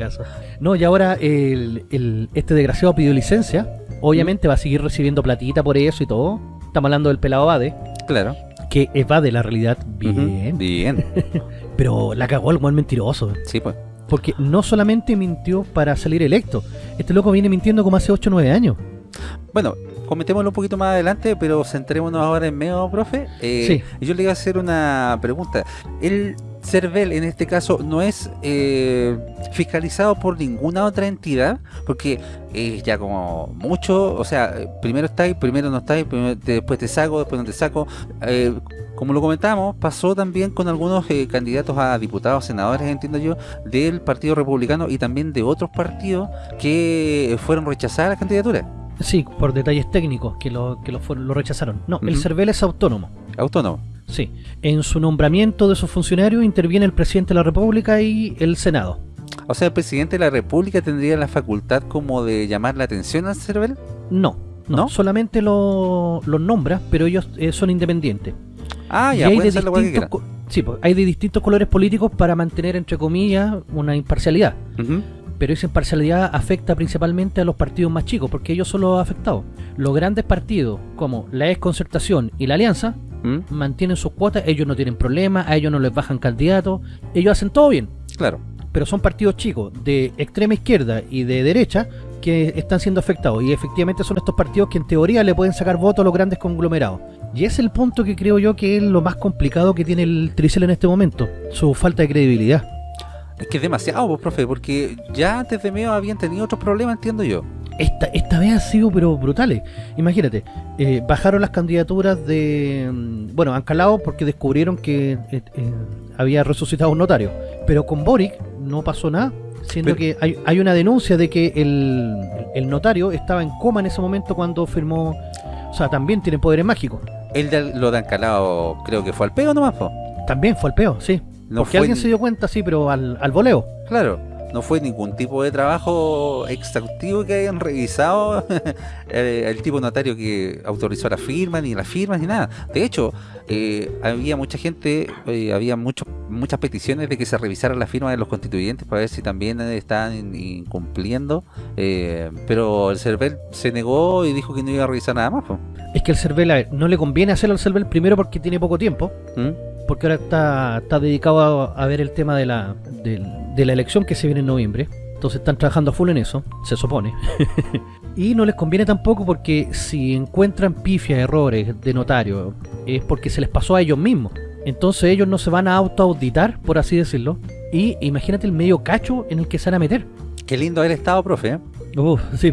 Caso. No, y ahora el, el- este desgraciado pidió licencia. Obviamente va a seguir recibiendo platita por eso y todo. Estamos hablando del pelado Bade, Claro. que evade la realidad bien. Bien. Pero la cagó el buen mentiroso. Sí, pues. Porque no solamente mintió para salir electo. Este loco viene mintiendo como hace 8 o 9 años. Bueno, comentémoslo un poquito más adelante, pero centrémonos ahora en medio, profe. Eh, Sí. y Yo le iba a hacer una pregunta. El CERVEL, en este caso, no es eh, fiscalizado por ninguna otra entidad, porque es ya como mucho, o sea, eh, primero estáis, primero no estáis, primero- te- después te saco, después no te saco. Eh, como lo comentamos, pasó también con algunos eh, candidatos a diputados, senadores, entiendo yo, del Partido Republicano y también de otros partidos que fueron rechazadas las candidaturas. Sí, por detalles técnicos que lo, que lo, fueron- lo rechazaron. No, el. CERVEL es autónomo. Autónomo. Sí. En su nombramiento de sus funcionarios interviene el presidente de la República y el Senado. O sea, el presidente de la República tendría la facultad como de llamar la atención al CERVEL. No, no, ¿No? solamente lo- los nombra, pero ellos eh, son independientes. Ah, Y ya, hay puede de lo que distintos co- sí, pues, hay de distintos colores políticos para mantener, entre comillas, una imparcialidad. Pero esa imparcialidad afecta principalmente a los partidos más chicos, porque ellos son los afectados. Los grandes partidos, como la Exconcertación y la Alianza, ¿Mm? mantienen sus cuotas, ellos no tienen problemas, a ellos no les bajan candidatos, ellos hacen todo bien. Claro. Pero son partidos chicos de extrema izquierda y de derecha que están siendo afectados. Y efectivamente son estos partidos que en teoría le pueden sacar votos a los grandes conglomerados. Y es el punto que creo yo que es lo más complicado que tiene el Tricel en este momento, su falta de credibilidad. Es que es demasiado, pues, profe, porque ya antes de medio habían tenido otros problemas, entiendo yo. Esta, esta vez han sido pero brutales. Imagínate, eh, bajaron las candidaturas de... mm, Bueno, han calado porque descubrieron que eh, eh, había resucitado un notario. Pero con Boric no pasó nada, siendo Pero- que hay, hay una denuncia de que el, el notario estaba en coma en ese momento cuando firmó... O sea, también tiene poderes mágicos. El de lo de Ancalao creo que fue al pego nomás, po. También fue al peo, sí. No porque alguien se dio cuenta, sí, pero al, al voleo. Claro, no fue ningún tipo de trabajo exhaustivo que hayan revisado el, el tipo notario que autorizó la firma, ni las firmas, ni nada. De hecho, eh, había mucha gente, eh, había mucho, muchas peticiones de que se revisaran las firmas de los constituyentes para ver si también eh, estaban in- incumpliendo, eh, pero el CERVEL se negó y dijo que no iba a revisar nada más. Es que el CERVEL, a ver, no le conviene hacerlo al CERVEL primero porque tiene poco tiempo. ¿Mm? Porque ahora está, está dedicado a, a ver el tema de la, del- de la elección que se viene en noviembre. Entonces están trabajando a full en eso, se supone. y no les conviene tampoco porque si encuentran pifias, errores de notario, es porque se les pasó a ellos mismos. Entonces ellos no se van a autoauditar, por así decirlo. Y imagínate el medio cacho en el que se van a meter. Qué lindo haber estado, profe. ¿eh? Uf, sí.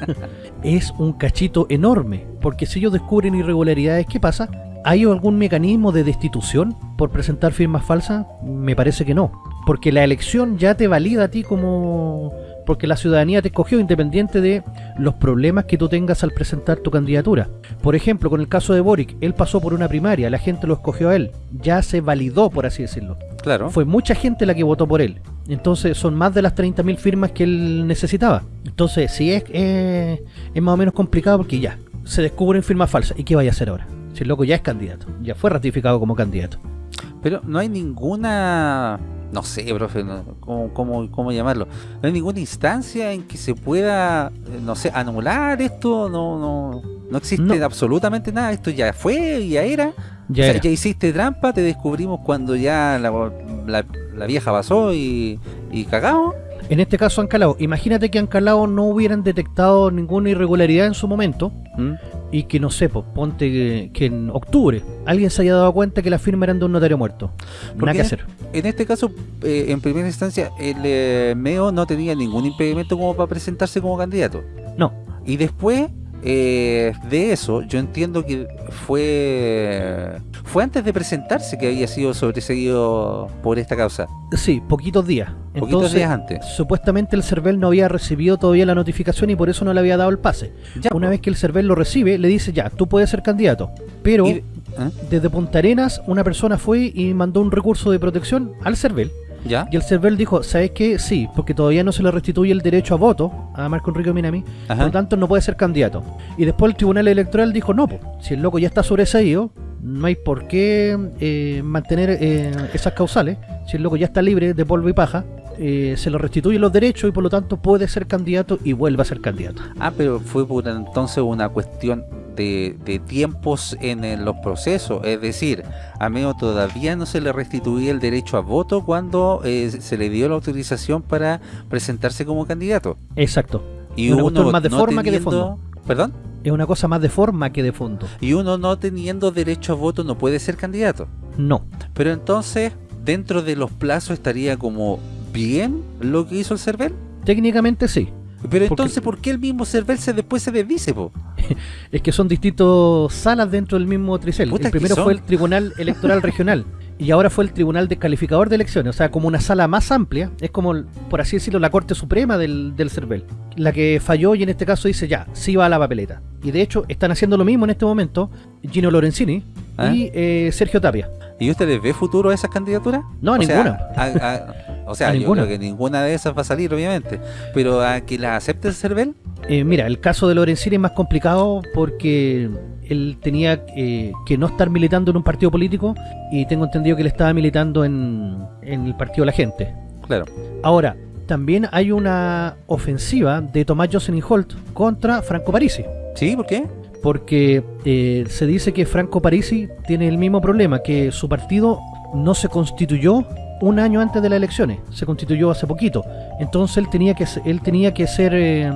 es un cachito enorme, porque si ellos descubren irregularidades, ¿qué pasa? ¿Hay algún mecanismo de destitución por presentar firmas falsas? Me parece que no, porque la elección ya te valida a ti como... Porque la ciudadanía te escogió independiente de los problemas que tú tengas al presentar tu candidatura. Por ejemplo, con el caso de Boric, él pasó por una primaria, la gente lo escogió a él, ya se validó, por así decirlo. Claro. Fue mucha gente la que votó por él. Entonces son más de las 30.000 firmas que él necesitaba. Entonces sí es, eh, es más o menos complicado porque ya, se descubren firmas falsas. ¿Y qué vaya a hacer ahora? Si el loco ya es candidato, ya fue ratificado como candidato. Pero no hay ninguna, no sé, profe, no- ¿cómo, cómo, cómo llamarlo? No hay ninguna instancia en que se pueda, eh, no sé, anular esto, no, no, no existe No. absolutamente nada, esto ya fue, ya era. Ya O sea, era. ya hiciste trampa, te descubrimos cuando ya la, la- la vieja pasó y, y cagamos. En este caso Ancalao, imagínate que Ancalao no hubieran detectado ninguna irregularidad en su momento ¿Mm? y que no sé, pues, ponte que, que en octubre alguien se haya dado cuenta que las firmas eran de un notario muerto. ¿Por Nada qué? que hacer. En este caso, eh, en primera instancia, el eh, MEO no tenía ningún impedimento como para presentarse como candidato. No, Y después eh, de eso, yo entiendo que fue fue antes de presentarse que había sido sobreseguido por esta causa. sí, poquitos días. Poquitos Entonces, días antes. supuestamente el CERVEL no había recibido todavía la notificación y por eso no le había dado el pase. Ya, Una vez que el CERVEL lo recibe, le dice ya, tú puedes ser candidato. Pero Y- ¿eh? desde Punta Arenas una persona fue y mandó un recurso de protección al CERVEL ¿Ya? Y el CERVEL dijo, ¿sabes qué? Sí, porque todavía no se le restituye el derecho a voto a Marco Enrique Minami, por Ajá. lo tanto no puede ser candidato. Y después el Tribunal Electoral dijo, no, po, si el loco ya está sobreseído, no hay por qué eh, mantener eh, esas causales, si el loco ya está libre de polvo y paja, eh, se le restituyen los derechos y por lo tanto puede ser candidato y vuelve a ser candidato. Ah, pero fue por entonces una cuestión de, de tiempos en, los procesos. Es decir, a medio todavía no se le restituía el derecho a voto cuando eh, se le dio la autorización para presentarse como candidato. Exacto. Y Una uno más de no forma que de teniendo- ¿Perdón? Es una cosa más de forma que de fondo. Y uno no teniendo derecho a voto no puede ser candidato. No. Pero entonces, dentro de los plazos estaría como bien lo que hizo el CERVEL. Técnicamente sí. Pero Porque- entonces, ¿por qué el mismo CERVEL se después se desdice, po? Es que son distintos salas dentro del mismo tricel. El primero fue el Tribunal Electoral Regional y ahora fue el Tribunal Descalificador de Elecciones. O sea, como una sala más amplia. Es como, por así decirlo, la Corte Suprema del, del CERVEL. La que falló y en este caso dice ya, sí va a la papeleta. Y de hecho están haciendo lo mismo en este momento Gino Lorenzini ¿Ah? y eh, Sergio Tapia. ¿Y usted les ve futuro a esas candidaturas? No, sea, ninguna. a- a- o sea, yo ninguna. creo que ninguna de esas va a salir, obviamente. Pero a que las acepte el CERVEL, Eh, mira, el caso de Lorenzini es más complicado porque él tenía eh, que no estar militando en un partido político y tengo entendido que él estaba militando en, en el partido de la gente. claro. Ahora, también hay una ofensiva de Tomás Jocelyn Holt contra Franco Parisi. ¿Sí? ¿Por qué? Porque eh, se dice que Franco Parisi tiene el mismo problema, que su partido no se constituyó un año antes de las elecciones, se constituyó hace poquito. Entonces él tenía que, él tenía que ser, eh,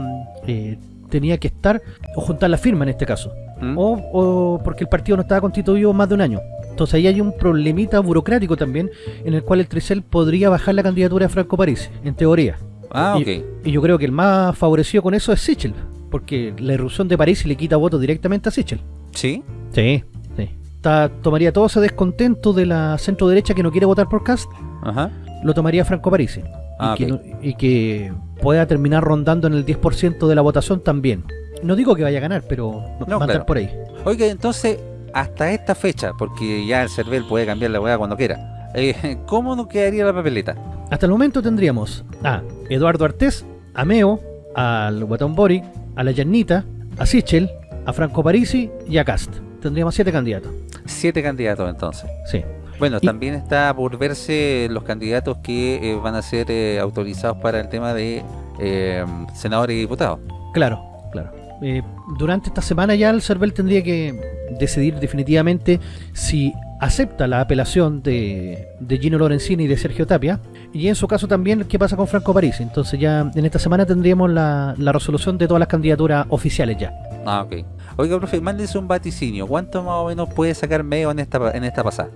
eh, tenía que estar, o juntar la firma en este caso, ¿Mm? o, o porque el partido no estaba constituido más de un año. Entonces ahí hay un problemita burocrático también, en el cual el Tricel podría bajar la candidatura de Franco Parisi, en teoría. Ah, y- ok. Y yo creo que el más favorecido con eso es Sichel, porque la irrupción de París le quita votos directamente a Sichel. ¿Sí? Sí, sí. Ta- tomaría todo ese descontento de la centro derecha que no quiere votar por Cast, Ajá. lo tomaría Franco Parisi. Ah, y, que ok. no- y que pueda terminar rondando en el 10% de la votación también. No digo que vaya a ganar, pero va a claro. andar por ahí. Oiga, entonces, hasta esta fecha, porque ya el CERVEL puede cambiar la hueá cuando quiera, eh, ¿cómo nos quedaría la papeleta? Hasta el momento tendríamos a Eduardo Artés, a Meo, al Guatón Boric, a la Yanita, a Sichel, a Franco Parisi y a Cast. Tendríamos siete candidatos. Siete candidatos entonces. Sí. Bueno, Y- también está por verse los candidatos que eh, van a ser eh, autorizados para el tema de eh, senadores y diputados. Claro, claro. Eh, durante esta semana ya el CERVEL tendría que decidir definitivamente si acepta la apelación de, de Gino Lorenzini y de Sergio Tapia y en su caso también qué pasa con Franco Parisi. Entonces ya en esta semana tendríamos la, la resolución de todas las candidaturas oficiales ya. Ah, ok. Oiga, profe, mándese un vaticinio. ¿Cuánto más o menos puede sacar medio en esta, en esta pasada?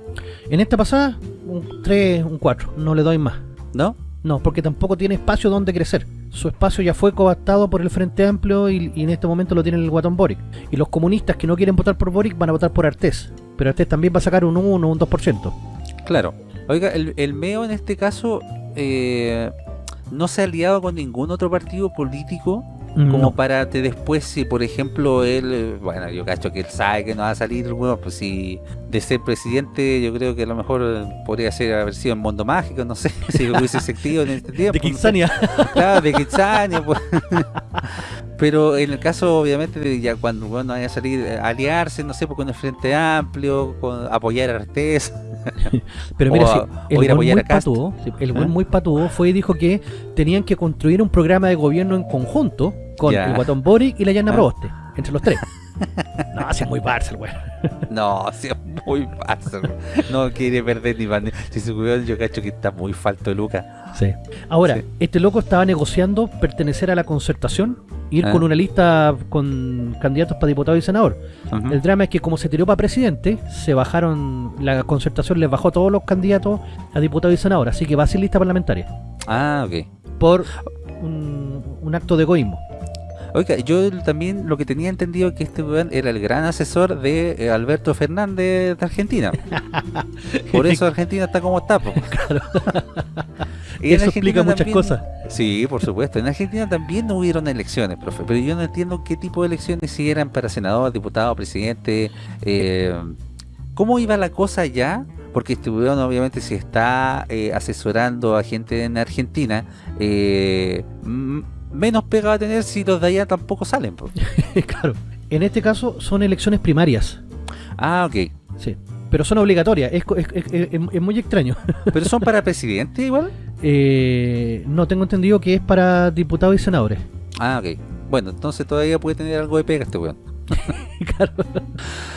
En esta pasada, un 3, un 4, no le doy más. ¿No? No, porque tampoco tiene espacio donde crecer. Su espacio ya fue coaptado por el Frente Amplio y, y en este momento lo tiene el Guatón Boric. Y los comunistas que no quieren votar por Boric van a votar por Artés. Pero Artés también va a sacar un 1 o un 2%. Claro. Oiga, el, el MEO en este caso eh, no se ha aliado con ningún otro partido político como No. para que después si por ejemplo él, eh, bueno yo cacho que él sabe que no va a salir, bueno, pues si de ser presidente yo creo que a lo mejor eh, podría ser haber sido en Mundo Mágico, no sé, si hubiese sentido en este tiempo. De no sé. Kitsania. Claro, de Kitsania, pues. Pero en el caso, obviamente, de ya cuando bueno, vaya a salir, eh, aliarse, no sé, pues, con el Frente Amplio, con apoyar a Artés. Pero mira, O el o ir a buen a sí, el buen muy patudo fue y dijo que tenían que construir un programa de gobierno en conjunto con Ya. el Guatón Boric y la Yana Ah. Proboste, entre los tres. no, así es muy Barça el weón. No, sí, es muy fácil. No quiere perder ni pan. Si se cuidó, yo cacho que está muy falto de Luca. Sí. Ahora, Sí. este loco estaba negociando pertenecer a la concertación, ir Ah. con una lista con candidatos para diputado y senador. El drama es que como se tiró para presidente, se bajaron, la concertación les bajó a todos los candidatos a diputado y senador, así que va sin lista parlamentaria, Ah, ok. por un, un acto de egoísmo. Oiga, yo también lo que tenía entendido es que este weón era el gran asesor de eh, Alberto Fernández de Argentina. Por eso Argentina está como está. po. Y Eso explica muchas cosas. Sí, por supuesto. En Argentina también no hubieron elecciones, profe. Pero yo no entiendo qué tipo de elecciones si eran para senador, diputado, presidente. eh, ¿Cómo iba la cosa allá? porque este weón obviamente si está eh, asesorando a gente en Argentina, eh, m- menos pega va a tener si los de allá tampoco salen. claro. En este caso son elecciones primarias. Ah, ok. Sí. Pero son obligatorias. Es, co- es- es- es- es muy extraño. ¿Pero son para presidente igual? Eh, no tengo entendido que es para diputados y senadores. Ah, ok. Bueno, entonces todavía puede tener algo de pega este weón. Claro.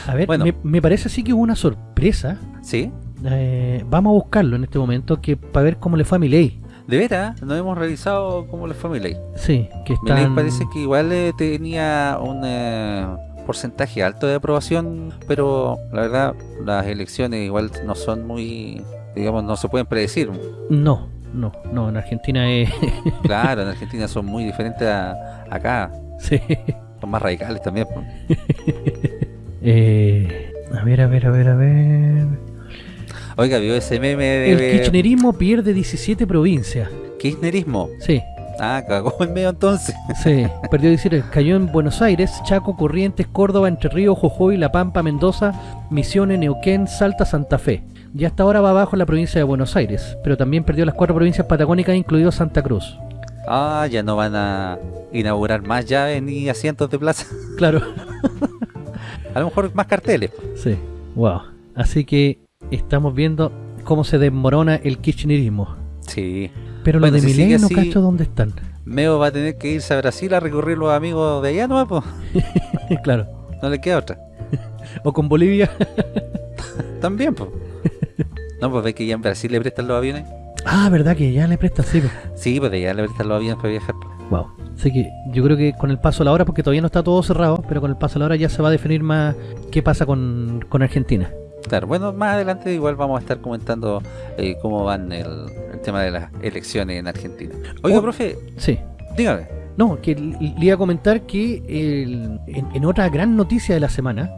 A ver, Bueno. me, me parece así que hubo una sorpresa. ¿Sí? Eh, vamos a buscarlo en este momento que para ver cómo le fue a Milei. De veras, no hemos revisado cómo le fue a. Sí, que están... parece que igual eh, tenía un eh, porcentaje alto de aprobación, pero la verdad las elecciones igual no son muy, digamos, no se pueden predecir. No, no, no, en Argentina es... Claro, en Argentina son muy diferentes a acá, sí. son más radicales también. Eh, a ver, a ver, a ver, a ver... Oiga, vio ese meme de El kirchnerismo pierde 17 provincias. kirchnerismo. Sí, Ah, cagó en medio entonces. sí, perdió 17. Cayó en Buenos Aires, Chaco, Corrientes, Córdoba, Entre Ríos, Jujuy, La Pampa, Mendoza, Misiones, Neuquén, Salta, Santa Fe. Y hasta ahora va abajo en la provincia de Buenos Aires, pero también perdió las cuatro provincias patagónicas, incluido Santa Cruz. Ah, ya no van a inaugurar más llaves ni asientos de plaza. Claro. A lo mejor más carteles. Sí, wow. Así que estamos viendo cómo se desmorona el kirchnerismo. Sí. Pero Bueno, los de si Milei no cacho dónde están. Meo va a tener que irse a Brasil a recorrer los amigos de allá, ¿no? Pues claro. no le queda otra. O con Bolivia. También, pues. No, pues ve que ya en Brasil le prestan los aviones. Ah, verdad que ya le prestan, sí. po. Sí, pues allá le prestan los aviones para viajar. pues. Wow. Así que yo creo que con el paso de la hora, porque todavía no está todo cerrado, pero con el paso de la hora ya se va a definir más qué pasa con, con Argentina. Claro, bueno, más adelante igual vamos a estar comentando eh, cómo van el, el tema de las elecciones en Argentina. Oiga, Oh. profe, Sí. dígame. No, que le iba a comentar que el- en, en otra gran noticia de la semana,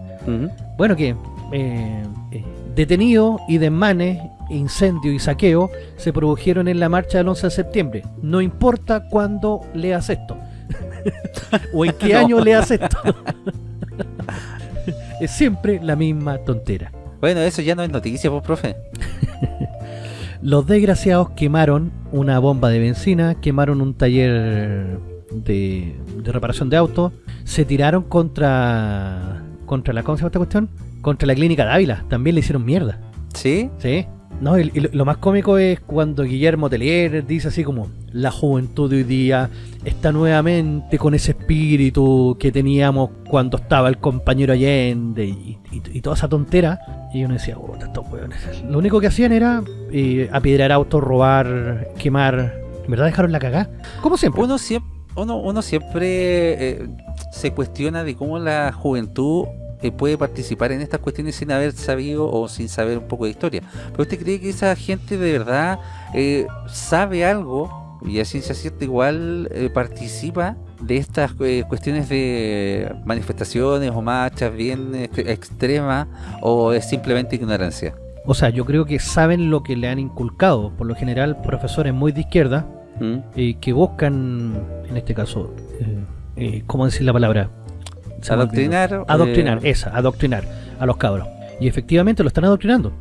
bueno, que eh, eh, detenido y desmanes, incendio y saqueo se produjeron en la marcha del 11 de septiembre. No importa cuándo leas esto. o en qué No. año leas esto. es siempre la misma tontera. Bueno, eso ya no es noticia, pues, profe. Los desgraciados quemaron una bomba de benzina, quemaron un taller de, de reparación de autos, se tiraron contra contra la ¿cómo se llama esta cuestión? Contra la clínica de Ávila, también le hicieron mierda. ¿Sí? Sí. No, y, lo, más cómico es cuando Guillermo Telier dice así como la juventud de hoy día está nuevamente con ese espíritu que teníamos cuando estaba el compañero Allende y, toda esa tontera. Y uno decía, oh, estos hueones. Lo único que hacían era eh, apedrear autos, robar, quemar. ¿En verdad dejaron la cagada? Como siempre. Uno siempre, uno, uno siempre eh, se cuestiona de cómo la juventud eh, puede participar en estas cuestiones sin haber sabido o sin saber un poco de historia. Pero usted cree que esa gente de verdad eh, sabe algo y a ciencia cierta igual eh, participa de estas eh, cuestiones de manifestaciones o marchas bien ex- extremas o es simplemente ignorancia. O sea, yo creo que saben lo que le han inculcado. Por lo general, profesores muy de izquierda ¿Mm? que buscan, en este caso, ¿cómo decir la palabra? Adoctrinar. Adoctrinar, eh, esa, adoctrinar a los cabros. Y efectivamente lo están adoctrinando.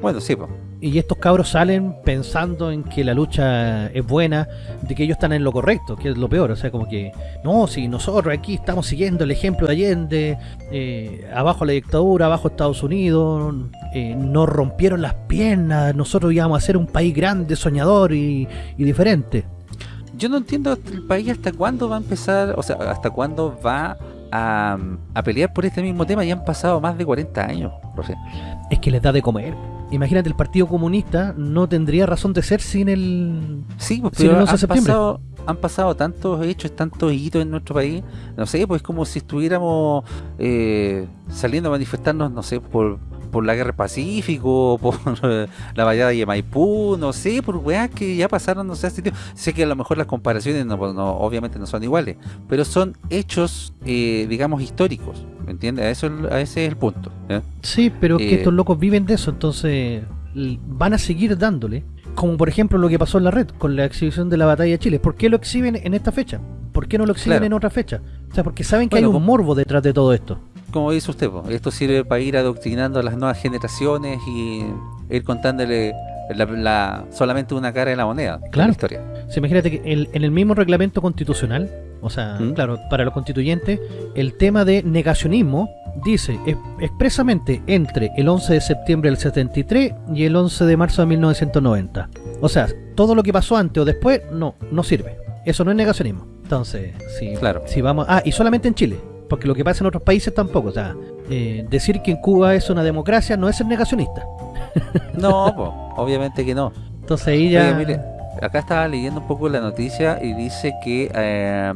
bueno, sí, pues. Y estos cabros salen pensando en que la lucha es buena, de que ellos están en lo correcto, que es lo peor. O sea, como que, no, si nosotros aquí estamos siguiendo el ejemplo de Allende, eh, abajo la dictadura, abajo Estados Unidos, eh, nos rompieron las piernas, nosotros íbamos a ser un país grande, soñador y, y diferente. Yo no entiendo el país hasta cuándo va a empezar, o sea, hasta cuándo va a, a pelear por este mismo tema. Ya han pasado más de 40 años, profe. Es que les da de comer. Imagínate, el Partido Comunista no tendría razón de ser sin el... Sí, pues, el pero 11 de han septiembre. pasado, han pasado tantos hechos, tantos hitos en nuestro país. No sé, pues como si estuviéramos eh, saliendo a manifestarnos, no sé, por, por la guerra del Pacífico, por la batalla de Maipú, no sé, por weas que ya pasaron, no sé, tiempo. Sé que a lo mejor las comparaciones no, no- obviamente no son iguales, pero son hechos, eh, digamos, históricos, ¿me entiendes? A, eso, a ese es el punto. ¿eh? Sí, pero es que Eh, estos locos viven de eso, entonces van a seguir dándole. Como por ejemplo lo que pasó en la red con la exhibición de la batalla de Chile. ¿Por qué lo exhiben en esta fecha? ¿Por qué no lo exhiben Claro. en otra fecha? O sea, porque saben que Bueno, hay un morbo detrás de todo esto. Como dice usted, po, esto sirve para ir adoctrinando a las nuevas generaciones y ir contándole la, la- solamente una cara de la moneda Claro. la historia. Sí, imagínate que el- en el mismo reglamento constitucional, o sea, ¿Mm? claro, para los constituyentes, el tema de negacionismo dice es- expresamente entre el 11 de septiembre del 73 y el 11 de marzo de 1990. O sea, todo lo que pasó antes o después no, no sirve. Eso no es negacionismo. Entonces, si, Claro. si vamos... Ah, y solamente en Chile, porque lo que pasa en otros países tampoco. O sea, eh, decir que en Cuba es una democracia no es ser negacionista. No, po, obviamente que no. Entonces ahí ya... Oye, mire, acá estaba leyendo un poco la noticia y dice que eh,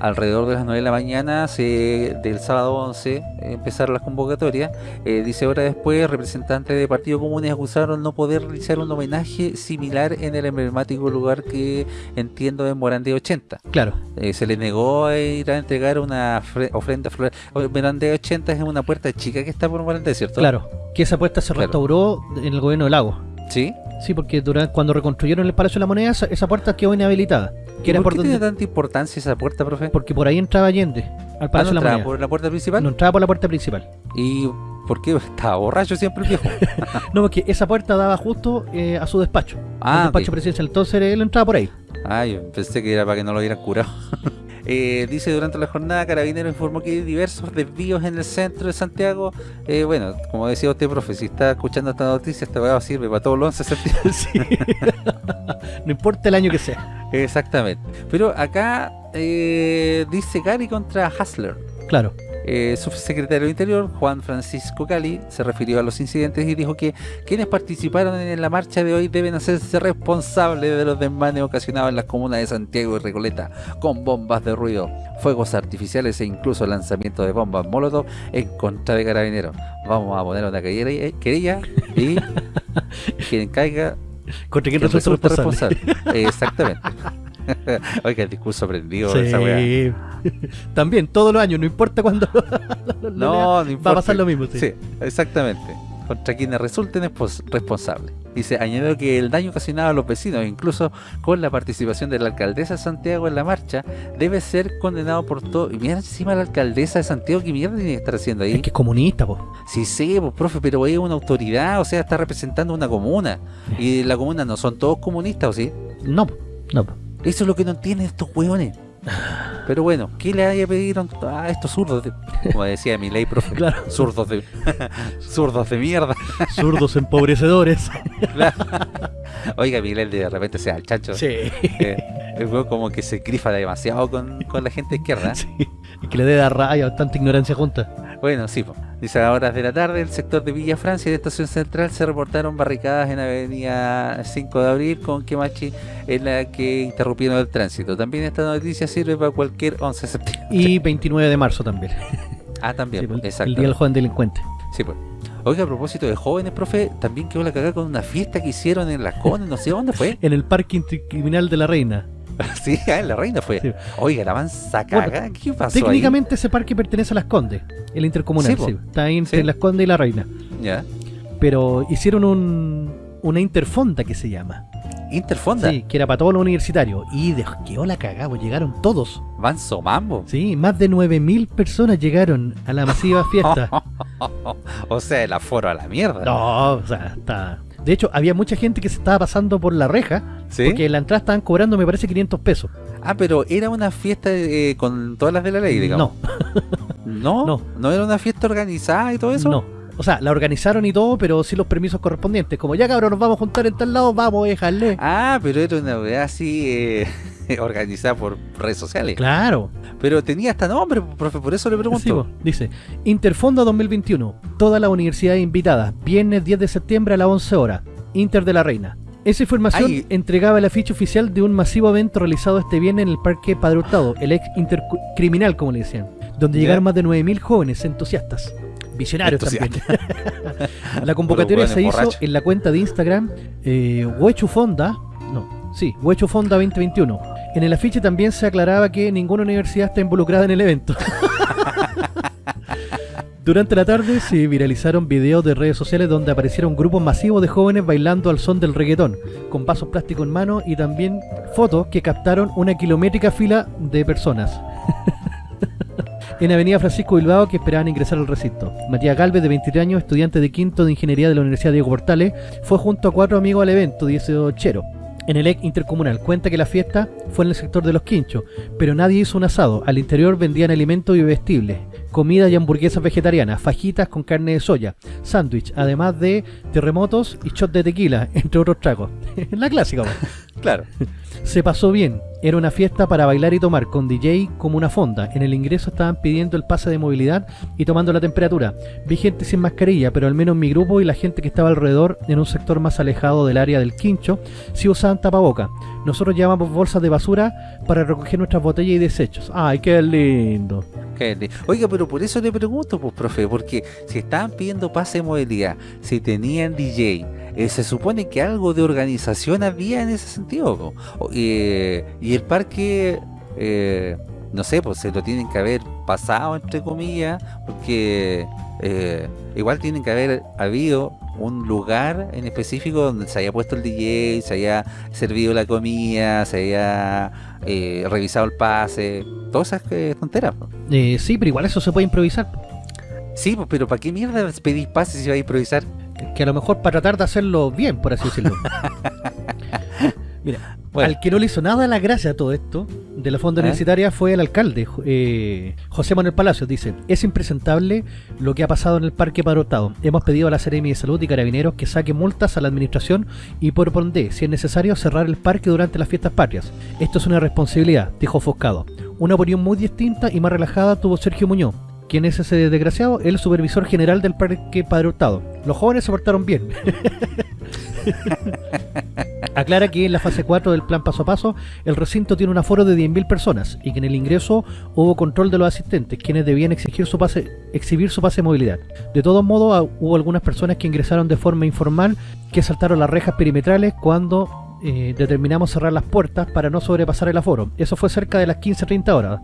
alrededor de las 9 de la mañana se, del sábado 11 eh, empezaron las convocatorias. Eh, dice horas después, representantes de Partido Comunes acusaron no poder realizar un homenaje similar en el emblemático lugar que entiendo en Morandé 80. Claro, Eh, se les negó a ir a entregar una fre- ofrenda floral. Morandé 80 es una puerta chica que está por Morandé, ¿cierto? claro. Que esa puerta se Claro. restauró en el gobierno del lago. ¿Sí? Sí, porque durante, cuando reconstruyeron el Palacio de la Moneda, esa, esa puerta quedó inhabilitada. Que ¿Y era ¿Por por qué donde, tiene tanta importancia esa puerta, profe? porque por ahí entraba Allende al Ah, Palacio ¿no de la entraba Moneda. por la puerta principal? No entraba por la puerta principal. ¿Y por qué estaba borracho siempre el viejo? No, porque esa puerta daba justo eh, a su despacho. Ah, el despacho presidencial. Entonces él entraba por ahí. Ah, yo pensé que era para que no lo hubieran curado. Eh, dice durante la jornada, Carabinero informó que hay diversos desvíos en el centro de Santiago. Eh, bueno, como decía usted, profe, si está escuchando esta noticia, esta weá sirve para todos los 11 de septiembre. Sí. no importa el año que sea. Exactamente. Pero acá eh, dice Gary contra Hassler. Claro. Eh, subsecretario del Interior, Juan Francisco Cali, se refirió a los incidentes y dijo que quienes participaron en la marcha de hoy deben hacerse responsables de los desmanes ocasionados en las comunas de Santiago y Recoleta con bombas de ruido, fuegos artificiales e incluso lanzamiento de bombas molotov en contra de carabineros. Vamos a poner una querella, querella y quien caiga Contra quien quien responsable. responsable. Exactamente. Oiga, el discurso aprendido Sí. esa weá. También, todos los años, no importa cuándo lo No, no importa. va a pasar lo mismo. Sí. Sí, exactamente. Contra quienes resulten responsables. Dice, añadió que el daño ocasionado a los vecinos, incluso con la participación de la alcaldesa de Santiago en la marcha, debe ser condenado por todo. Y mira encima la alcaldesa de Santiago, ¿qué mierda tiene que estar haciendo ahí? Es que es comunista, po. Sí, sí, pues, profe, pero es una autoridad, o sea, está representando una comuna. Y la comuna no son todos comunistas, ¿o sí? No, no. Eso es lo que no entienden estos hueones. Pero bueno, ¿qué le haya pedido a estos zurdos? de- como decía mi ley, profe. Claro. Zurdos de, zurdos de mierda. Zurdos empobrecedores. Oiga, Miguel de repente sea el chancho. sí. Eh, el como que se grifa demasiado con, con la gente izquierda. sí. Es que le debe dar rabia tanta ignorancia junta. Bueno, sí, po. Dice a horas de la tarde, el sector de Villa Francia y de Estación Central se reportaron barricadas en Avenida 5 de Abril con Quemachi en la que interrumpieron el tránsito. También esta noticia sirve para cualquier 11 de septiembre. Y 29 de marzo también. Ah, también, Sí, po, el, exacto. día del joven delincuente. Sí, pues. Oiga, a propósito de jóvenes, profe, también quedó la cagada con una fiesta que hicieron en Las Condes, no sé dónde fue. En el parque criminal de la reina. sí, ah, en La Reina fue. Sí. Oiga, la mansa cagada, ¿qué pasó Técnicamente ese parque pertenece a Las Condes, el intercomunal. Sí, sí. Está ahí entre. Las Condes y la reina. Ya. Pero hicieron un, una interfonda que se llama. Interfonda, Sí, que era para todos los universitarios. Y de, quedó la cagada, pues llegaron todos. Manso Mambo. Sí, más de 9.000 personas llegaron a la masiva fiesta. o sea, el aforo a la mierda. No, o sea, está... De hecho, había mucha gente que se estaba pasando por la reja, ¿Sí? porque en la entrada estaban cobrando, me parece, 500 pesos. Ah, pero era una fiesta eh, con todas las de la ley, digamos. No, ¿No? No. ¿No era una fiesta organizada y todo eso? no. O sea, la organizaron y todo, pero sí los permisos correspondientes. Como ya cabrón, nos vamos a juntar en tal lado, vamos a dejarle. Ah, pero era una weá así eh, organizada por redes sociales. Claro. Pero tenía hasta nombre, profe, por eso le pregunto. Sí, dice, Interfonda 2021, todas las universidades invitadas, viernes 10 de septiembre a las 11 horas, Inter de la Reina. Esa información Ay. entregaba el afiche oficial de un masivo evento realizado este viernes en el Parque Padre Hurtado, el ex intercriminal, como le decían, donde llegaron más de 9.000 jóvenes entusiastas. Visionarios también. la convocatoria se hizo en la cuenta de Instagram eh, Huechufonda, no, sí, Huechufonda 2021. En el afiche también se aclaraba que ninguna universidad está involucrada en el evento. Durante la tarde se viralizaron videos de redes sociales donde aparecieron grupos masivos de jóvenes bailando al son del reggaetón, con vasos plásticos en mano y también fotos que captaron una kilométrica fila de personas. en Avenida Francisco Bilbao que esperaban ingresar al recinto. Matías Galvez, de 23 años, estudiante de quinto de Ingeniería de la Universidad Diego Portales, fue junto a cuatro amigos al evento 18 en el EC Intercomunal. Cuenta que la fiesta fue en el sector de los quinchos, pero nadie hizo un asado. Al interior vendían alimentos y vestibles, comida y hamburguesas vegetarianas, fajitas con carne de soya, sándwich, además de terremotos y shot de tequila, entre otros tragos. la clásica, po. Claro. Se pasó bien. Era una fiesta para bailar y tomar, con DJ como una fonda. En el ingreso estaban pidiendo el pase de movilidad y tomando la temperatura. Vi gente sin mascarilla, pero al menos mi grupo y la gente que estaba alrededor, en un sector más alejado del área del quincho, sí usaban tapaboca. Nosotros llevamos bolsas de basura para recoger nuestras botellas y desechos. ¡Ay, qué lindo! Qué li- Oiga, pero por eso le pregunto, pues, profe, porque si estaban pidiendo pase de movilidad, si tenían DJ, eh, se supone que algo de organización había en ese sentido. eh, y el parque, eh, no sé, pues se lo tienen que haber pasado, entre comillas, porque eh, igual tienen que haber habido un lugar en específico donde se haya puesto el DJ, se haya servido la comida, se haya eh, revisado el pase, todas esas eh, tonteras. Eh, sí, pero igual eso se puede improvisar. Sí, pues, pero ¿para qué mierda pedís pase si vais a improvisar? Que a lo mejor para tratar de hacerlo bien, por así decirlo. Mira, Bueno. al que no le hizo nada la gracia a todo esto de la fonda ¿Eh? universitaria fue el alcalde, eh, José Manuel Palacios. Dice: Es impresentable lo que ha pasado en el Parque Padre Hurtado. Hemos pedido a la Seremi de Salud y Carabineros que saque multas a la administración y por ende, si es necesario, cerrar el parque durante las fiestas patrias. Esto es una responsabilidad, dijo Foscado. Una opinión muy distinta y más relajada tuvo Sergio Muñoz. ¿Quién es ese desgraciado? El supervisor general del Parque Padre Hurtado. Los jóvenes se portaron bien. Aclara que en la fase 4 del plan paso a paso, el recinto tiene un aforo de 10.000 personas y que en el ingreso hubo control de los asistentes, quienes debían exigir su pase, exhibir su pase de movilidad. De todos modos, ah, hubo algunas personas que ingresaron de forma informal que saltaron las rejas perimetrales cuando eh, determinamos cerrar las puertas para no sobrepasar el aforo. Eso fue cerca de las 15.30 horas.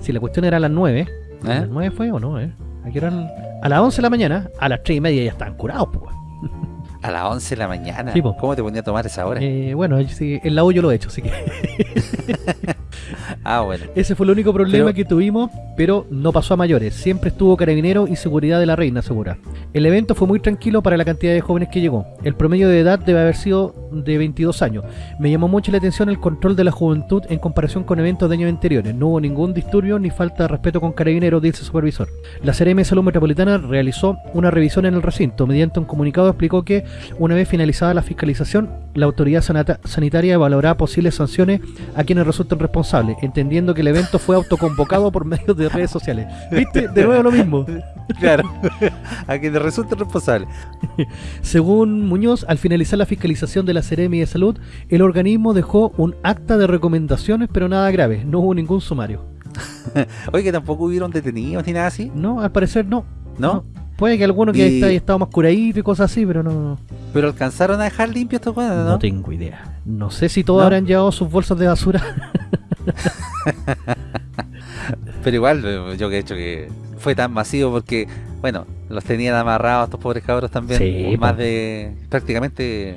Si la cuestión era a las 9, ¿a las 9 fue o no? Eh? ¿A, qué hora eran? a las 11 de la mañana, a las 3 y media ya estaban curados, pues. A las 11 de la mañana. Sí, po. ¿Cómo te ponía a tomar esa hora? Eh, bueno, sí, en la U yo lo he hecho, así que Ah, bueno. ese fue el único problema Pero- que tuvimos, pero no pasó a mayores. Siempre estuvo carabinero y seguridad de la reina segura. El evento fue muy tranquilo para la cantidad de jóvenes que llegó. El promedio de edad debe haber sido de 22 años. Me llamó mucho la atención el control de la juventud en comparación con eventos de años anteriores. No hubo ningún disturbio ni falta de respeto con carabineros, dice el supervisor. La CRM de Salud Metropolitana realizó una revisión en el recinto. Mediante un comunicado explicó que una vez finalizada la fiscalización, la autoridad sanitaria evaluará posibles sanciones a quienes resulten responsables, entendiendo que el evento fue autoconvocado por medios de redes sociales. ¿Viste? De nuevo lo mismo. Claro. a que te resulte responsable. Según Muñoz, al finalizar la fiscalización de la Seremi de Salud, el organismo dejó un acta de recomendaciones, pero nada grave. No hubo ningún sumario. Oye, que tampoco hubieron detenidos ni nada así. No, al parecer no. ¿No? Puede que alguno que Y- haya estado más curadito y cosas así, pero no, Pero alcanzaron a dejar limpio estos weones, no, ¿no? tengo idea. No sé si todos ¿No? habrán llevado sus bolsas de basura. Pero igual, eh, yo que he hecho que fue tan masivo porque, bueno, los tenían amarrados estos pobres cabros también. Sí, más po. de prácticamente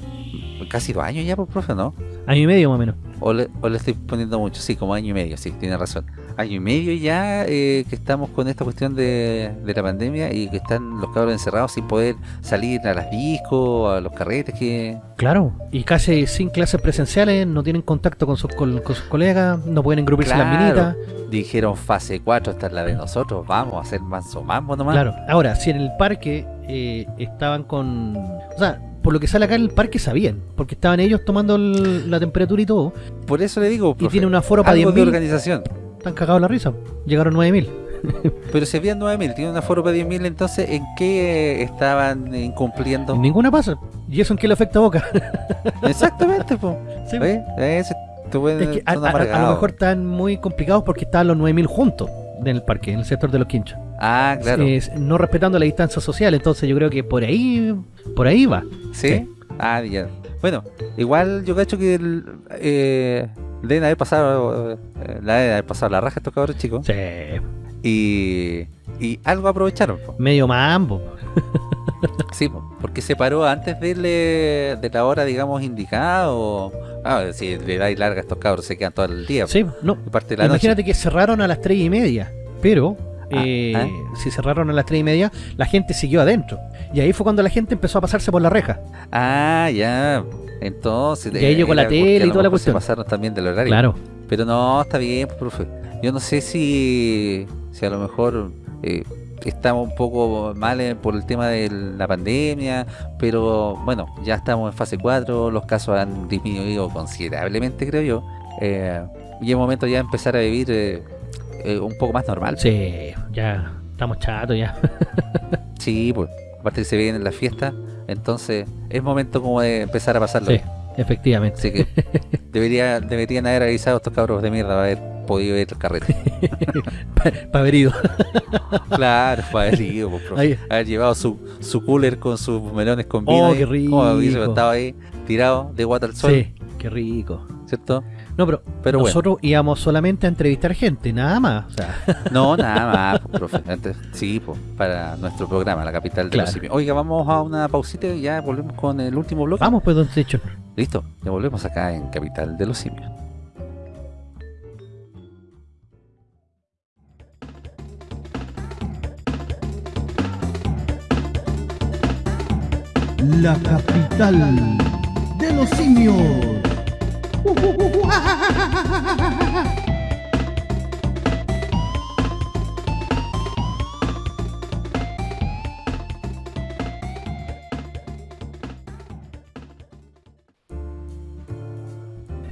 casi dos años ya, pues, profe, ¿no? Año y medio más o menos. O le, o le estoy poniendo mucho, sí, como año y medio, sí, tiene razón. Año y medio ya eh, que estamos con esta cuestión de, de la pandemia y que están los cabros encerrados sin poder salir a las discos, a los carretes que... Claro. Y casi sin clases presenciales, no tienen contacto con sus, col- con sus colegas, no pueden engrupirse en las Claro. minitas. Dijeron fase 4, esta es la de nosotros, vamos a hacer manso mambo nomás. Claro. Ahora, si en el parque eh, estaban con... O sea, por lo que sale acá en el parque sabían, porque estaban ellos tomando el- la temperatura y todo, Por eso le digo, y profe, tiene un aforo para algo de 10.000, organización. Están cagados la risa. Llegaron 9.000. Pero si habían 9.000, tiene un aforo para 10.000, entonces ¿en qué estaban incumpliendo? Ninguna pasa. ¿Y eso en qué le afecta a Boca? Exactamente, pues. Sí. Es que a, son a- a lo mejor están muy complicados porque estaban los 9.000 juntos en el parque, en el sector de los quinchos. Ah, claro. Es- no respetando la distancia social, entonces yo creo que por ahí por ahí va. ¿Sí? sí. Ah, ya. Bueno, igual yo cacho que el, eh, deben haber pasado, eh, la deben haber pasado la raja estos cabros chicos. Sí. Y, y algo aprovecharon, po. Medio mambo. Sí, po, porque se paró antes de, la hora, digamos, indicada o... Ah, si le dais larga a estos cabros se quedan todo el día. po. Sí, no. Y parte de la Imagínate noche. que cerraron a las 3 y media, pero eh, ah. si cerraron a las 3 y media, la gente siguió adentro. Y ahí fue cuando la gente empezó a pasarse por la reja. Ah, ya. Entonces. Y ahí llegó la tele y toda la cuestión. Se pasaron también del horario. Claro. Pero no, está bien, pues, profe. Yo no sé si, si a lo mejor eh, estamos un poco mal eh, por el tema de la pandemia, pero bueno, ya estamos en fase 4, los casos han disminuido considerablemente, creo yo. Eh, y es momento ya de empezar a vivir eh, un poco más normal. Sí, ya estamos chatos ya. Sí, pues, aparte que se vienen las fiestas, entonces es momento como de empezar a pasarlo. Sí, efectivamente. Así que debería, deberían haber avisado a estos cabros de mierda para haber podido ir al carrete. Para haber ido. claro, para haber ido, pues, profe. Haber llevado su, su cooler con sus melones con vino. Oh, qué como rico. estado ahí tirado de guata al sol, Sí, qué rico. ¿cierto? No, pero, Pero bueno. nosotros íbamos solamente a entrevistar gente, nada más. O sea, No, nada más, pues, profe. Antes- sí, pues, para nuestro programa, la capital de Claro. los simios. Oiga, vamos a una pausita y ya volvemos con el último bloque. vamos pues, don Techo. Listo, ya volvemos acá en Capital de los Simios. La capital de los simios.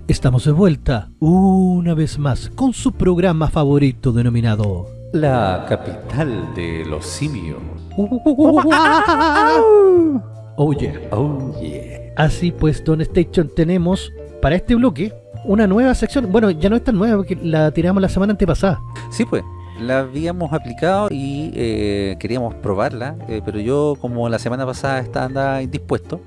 Estamos de vuelta una vez más con su programa favorito denominado La capital de los simios. Oh yeah. Oh yeah. Así pues, Don Station, tenemos para este bloque una nueva sección. Bueno, ya no es tan nueva porque la tiramos la semana antepasada. Sí, pues, la habíamos aplicado y eh, queríamos probarla, eh, pero yo como la semana pasada estaba andaba indispuesto,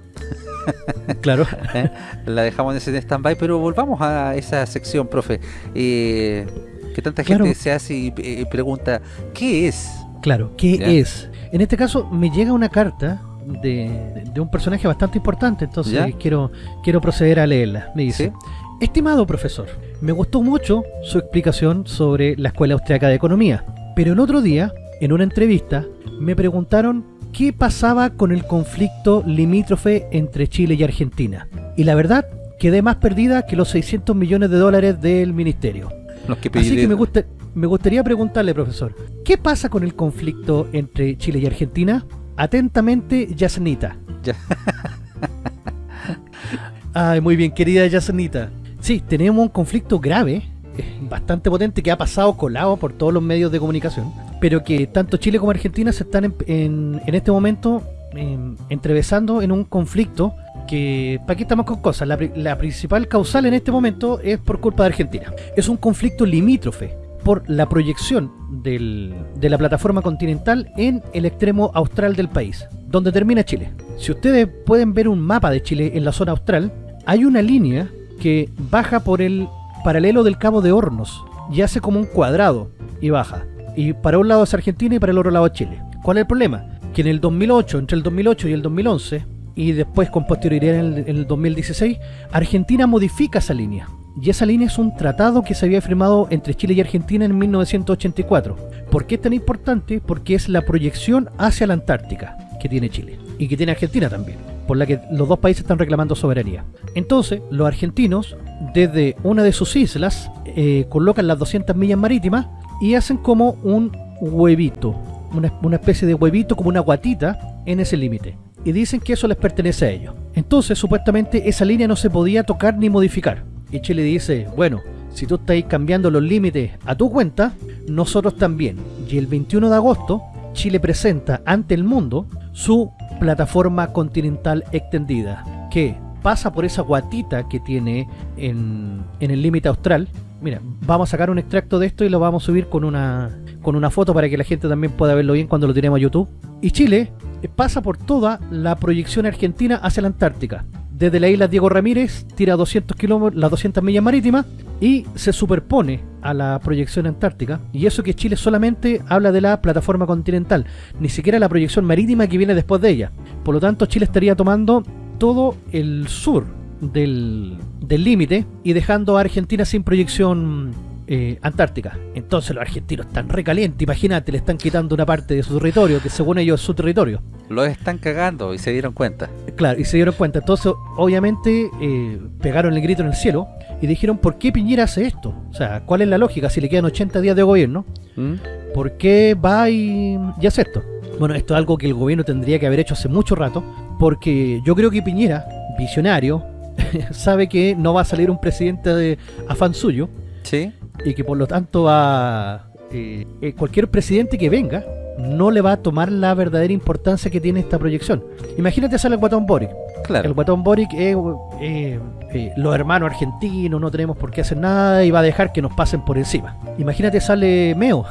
Claro. ¿eh? la dejamos en ese stand-by, pero volvamos a esa sección, profe. Eh, que tanta gente Claro. se hace y eh, pregunta, ¿qué es? Claro, ¿qué Ya. es? En este caso me llega una carta de, de un personaje bastante importante, entonces ¿Ya? quiero quiero proceder a leerla. Me dice, ¿Sí? estimado profesor, me gustó mucho su explicación sobre la Escuela Austriaca de Economía, pero el otro día, en una entrevista, me preguntaron qué pasaba con el conflicto limítrofe entre Chile y Argentina. Y la verdad, quedé más perdida que los 600 millones de dólares del ministerio. Los que Así que me, gusta, me gustaría preguntarle, profesor, ¿qué pasa con el conflicto entre Chile y Argentina? Atentamente, Yasnita. Ya. Ay, muy bien, querida Yasnita. Sí, tenemos un conflicto grave, eh, bastante potente, que ha pasado colado por todos los medios de comunicación, pero que tanto Chile como Argentina se están en, en- en este momento em, entrevesando en un conflicto que, ¿para qué estamos con cosas? La, la principal causal en este momento es por culpa de Argentina. Es un conflicto limítrofe por la proyección de la plataforma continental en el extremo austral del país, donde termina Chile. Si ustedes pueden ver un mapa de Chile en la zona austral, hay una línea que baja por el paralelo del Cabo de Hornos y hace como un cuadrado y baja. Y para un lado es Argentina y para el otro lado es Chile. ¿Cuál es el problema? Que en el 2008, entre el 2008 y el 2011, y después con posterioridad en el 2016, Argentina modifica esa línea. Y esa línea es un tratado que se había firmado entre Chile y Argentina en 1984. ¿Por qué es tan importante? Porque es la proyección hacia la Antártica que tiene Chile y que tiene Argentina también, por la que los dos países están reclamando soberanía. Entonces, los argentinos, desde una de sus islas, eh, colocan las 200 millas marítimas y hacen como un huevito, una, una especie de huevito, como una guatita en ese límite. Y dicen que eso les pertenece a ellos. Entonces, supuestamente, esa línea no se podía tocar ni modificar. Y Chile dice, bueno, si tú estás cambiando los límites a tu cuenta, nosotros también. Y el 21 de agosto, Chile presenta ante el mundo su plataforma continental extendida, que pasa por esa guatita que tiene en, en el límite austral. Mira, vamos a sacar un extracto de esto y lo vamos a subir con una, con una foto para que la gente también pueda verlo bien cuando lo tiremos a YouTube. Y Chile pasa por toda la proyección argentina hacia la Antártica. Desde la isla Diego Ramírez tira 200 kilómetros, las 200 millas marítimas y se superpone a la proyección antártica. Y eso que Chile solamente habla de la plataforma continental, ni siquiera la proyección marítima que viene después de ella. Por lo tanto, Chile estaría tomando todo el sur del del límite y dejando a Argentina sin proyección eh, Antártica. Entonces los argentinos están recalientes, imagínate, le están quitando una parte de su territorio, que según ellos es su territorio. Los están cagando y se dieron cuenta. Claro, y se dieron cuenta. Entonces, obviamente, eh, pegaron el grito en el cielo y dijeron, ¿por qué Piñera hace esto? O sea, ¿cuál es la lógica? Si le quedan 80 días de gobierno, ¿Mm? ¿por qué va y, y hace esto? Bueno, esto es algo que el gobierno tendría que haber hecho hace mucho rato, porque yo creo que Piñera, visionario, sabe que no va a salir un presidente de afán suyo Sí. Y que por lo tanto va eh, eh, cualquier presidente que venga no le va a tomar la verdadera importancia que tiene esta proyección. Imagínate sale el guatón Boric. El Claro. guatón Boric es eh, eh, los hermanos argentinos, no tenemos por qué hacer nada y va a dejar que nos pasen por encima. Imagínate sale Meo.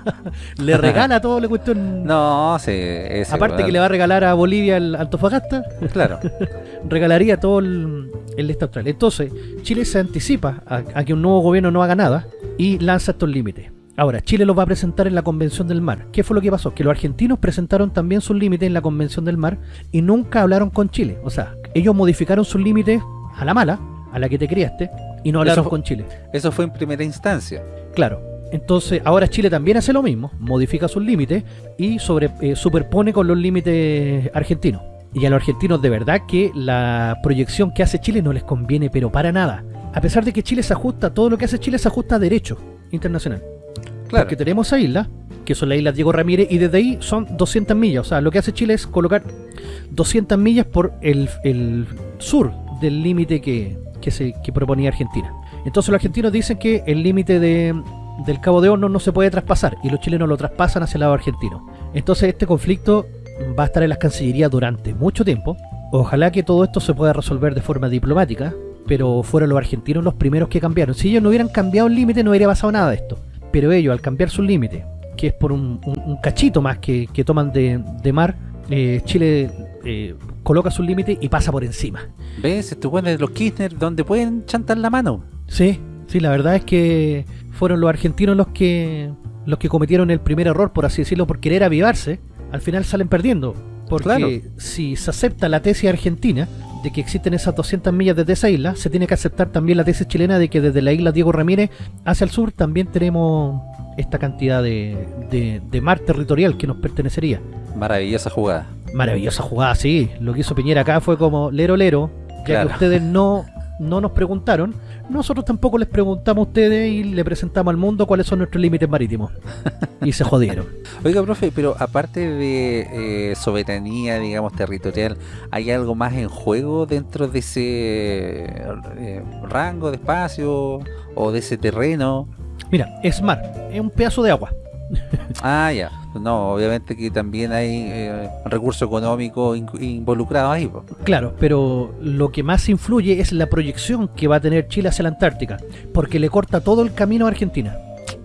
le regala todo la cuestión. No, sí. ese Aparte que le va a regalar a Bolivia el Antofagasta, Claro. regalaría todo el, el este austral. Entonces, Chile se anticipa a, a que un nuevo gobierno no haga nada y lanza estos límites. Ahora, Chile los va a presentar en la Convención del Mar. ¿Qué fue lo que pasó? Que los argentinos presentaron también sus límites en la Convención del Mar y nunca hablaron con Chile. O sea, ellos modificaron sus límites a la mala, a la que te criaste, y no hablaron fue- con Chile. Eso fue en primera instancia. Claro. Entonces, ahora Chile también hace lo mismo, modifica sus límites y sobre, eh, superpone con los límites argentinos. Y a los argentinos de verdad que la proyección que hace Chile no les conviene, pero para nada. A pesar de que Chile se ajusta, todo lo que hace Chile se ajusta a derecho internacional. Claro. Porque tenemos esa isla, que son las islas Diego Ramírez, y desde ahí son 200 millas. O sea, lo que hace Chile es colocar 200 millas por el, el sur del límite que, que, se, que proponía Argentina. Entonces los argentinos dicen que el límite de, del Cabo de Horno no se puede traspasar, y los chilenos lo traspasan hacia el lado argentino. Entonces este conflicto va a estar en las cancillerías durante mucho tiempo. Ojalá que todo esto se pueda resolver de forma diplomática, pero fueron los argentinos los primeros que cambiaron. Si ellos no hubieran cambiado el límite, no hubiera pasado nada de esto. Pero ellos, al cambiar su límite, que es por un, un- un cachito más que, que toman de, de mar, eh, Chile eh, coloca su límite y pasa por encima. ¿Ves? Estos de los Kirchner donde pueden chantar la mano. Sí, sí, la verdad es que fueron los argentinos los que los que cometieron el primer error, por así decirlo, por querer avivarse, al final salen perdiendo. Porque Claro. si se acepta la tesis argentina de que existen esas 200 millas desde esa isla, se tiene que aceptar también la tesis chilena de que desde la isla Diego Ramírez hacia el sur también tenemos esta cantidad de, de- de mar territorial que nos pertenecería. Maravillosa jugada. Maravillosa jugada, sí. Lo que hizo Piñera acá fue como lero lero, ya Claro. que ustedes no, no nos preguntaron, nosotros tampoco les preguntamos a ustedes y le presentamos al mundo cuáles son nuestros límites marítimos. y se jodieron. Oiga, profe, pero aparte de eh, soberanía, digamos, territorial, ¿hay algo más en juego dentro de ese eh, rango de espacio o de ese terreno? Mira, es mar, es un pedazo de agua. Ah, ya. No, obviamente que también hay eh, recurso económico in- involucrado ahí. po. Claro, pero lo que más influye es la proyección que va a tener Chile hacia la Antártica, porque le corta todo el camino a Argentina.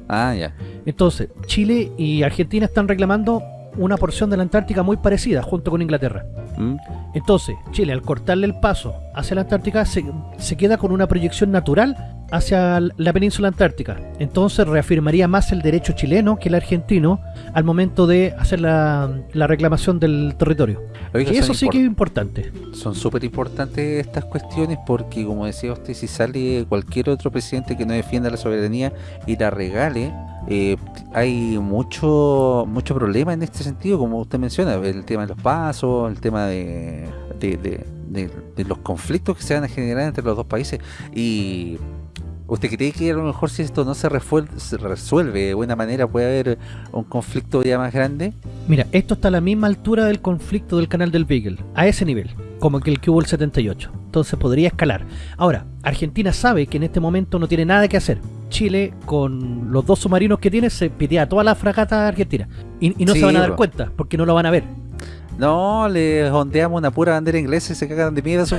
Ah, ya. Entonces, Chile y Argentina están reclamando una porción de la Antártica muy parecida, junto con Inglaterra. ¿Mm? Entonces, Chile, al cortarle el paso hacia la Antártica, se, se queda con una proyección natural hacia la península antártica. Entonces, reafirmaría más el derecho chileno que el argentino al momento de hacer la, la reclamación del territorio. Y eso sí que es importante. Son súper importantes estas cuestiones porque, como decía usted, si sale cualquier otro presidente que no defienda la soberanía y la regale, eh, hay mucho mucho problema en este sentido, como usted menciona, el tema de los pasos, el tema de, de, de- de- de los conflictos que se van a generar entre los dos países. Y ¿usted cree que a lo mejor si esto no se, refuel- se resuelve de buena manera puede haber un conflicto ya más grande? Mira, esto está a la misma altura del conflicto del canal del Beagle, a ese nivel, como que el que hubo el 78. Entonces podría escalar. Ahora, Argentina sabe que en este momento no tiene nada que hacer. Chile, con los dos submarinos que tiene, se pitea a toda la fragata argentina. Y, y no Sí, se van a dar bro. cuenta, porque no lo van a ver. No, le ondeamos una pura bandera inglesa y se cagan de miedo. su-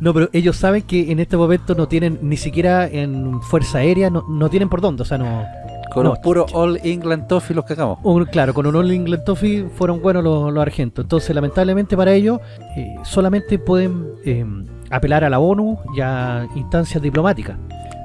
No, pero ellos saben que en este momento no tienen ni siquiera en fuerza aérea, no, no tienen por dónde. O sea, no. Con No, un puro All England Toffee los cagamos. un- claro, con un All England Toffee fueron buenos los, los argentos. Entonces, lamentablemente para ellos, eh, solamente pueden eh, apelar a la ONU y a instancias diplomáticas.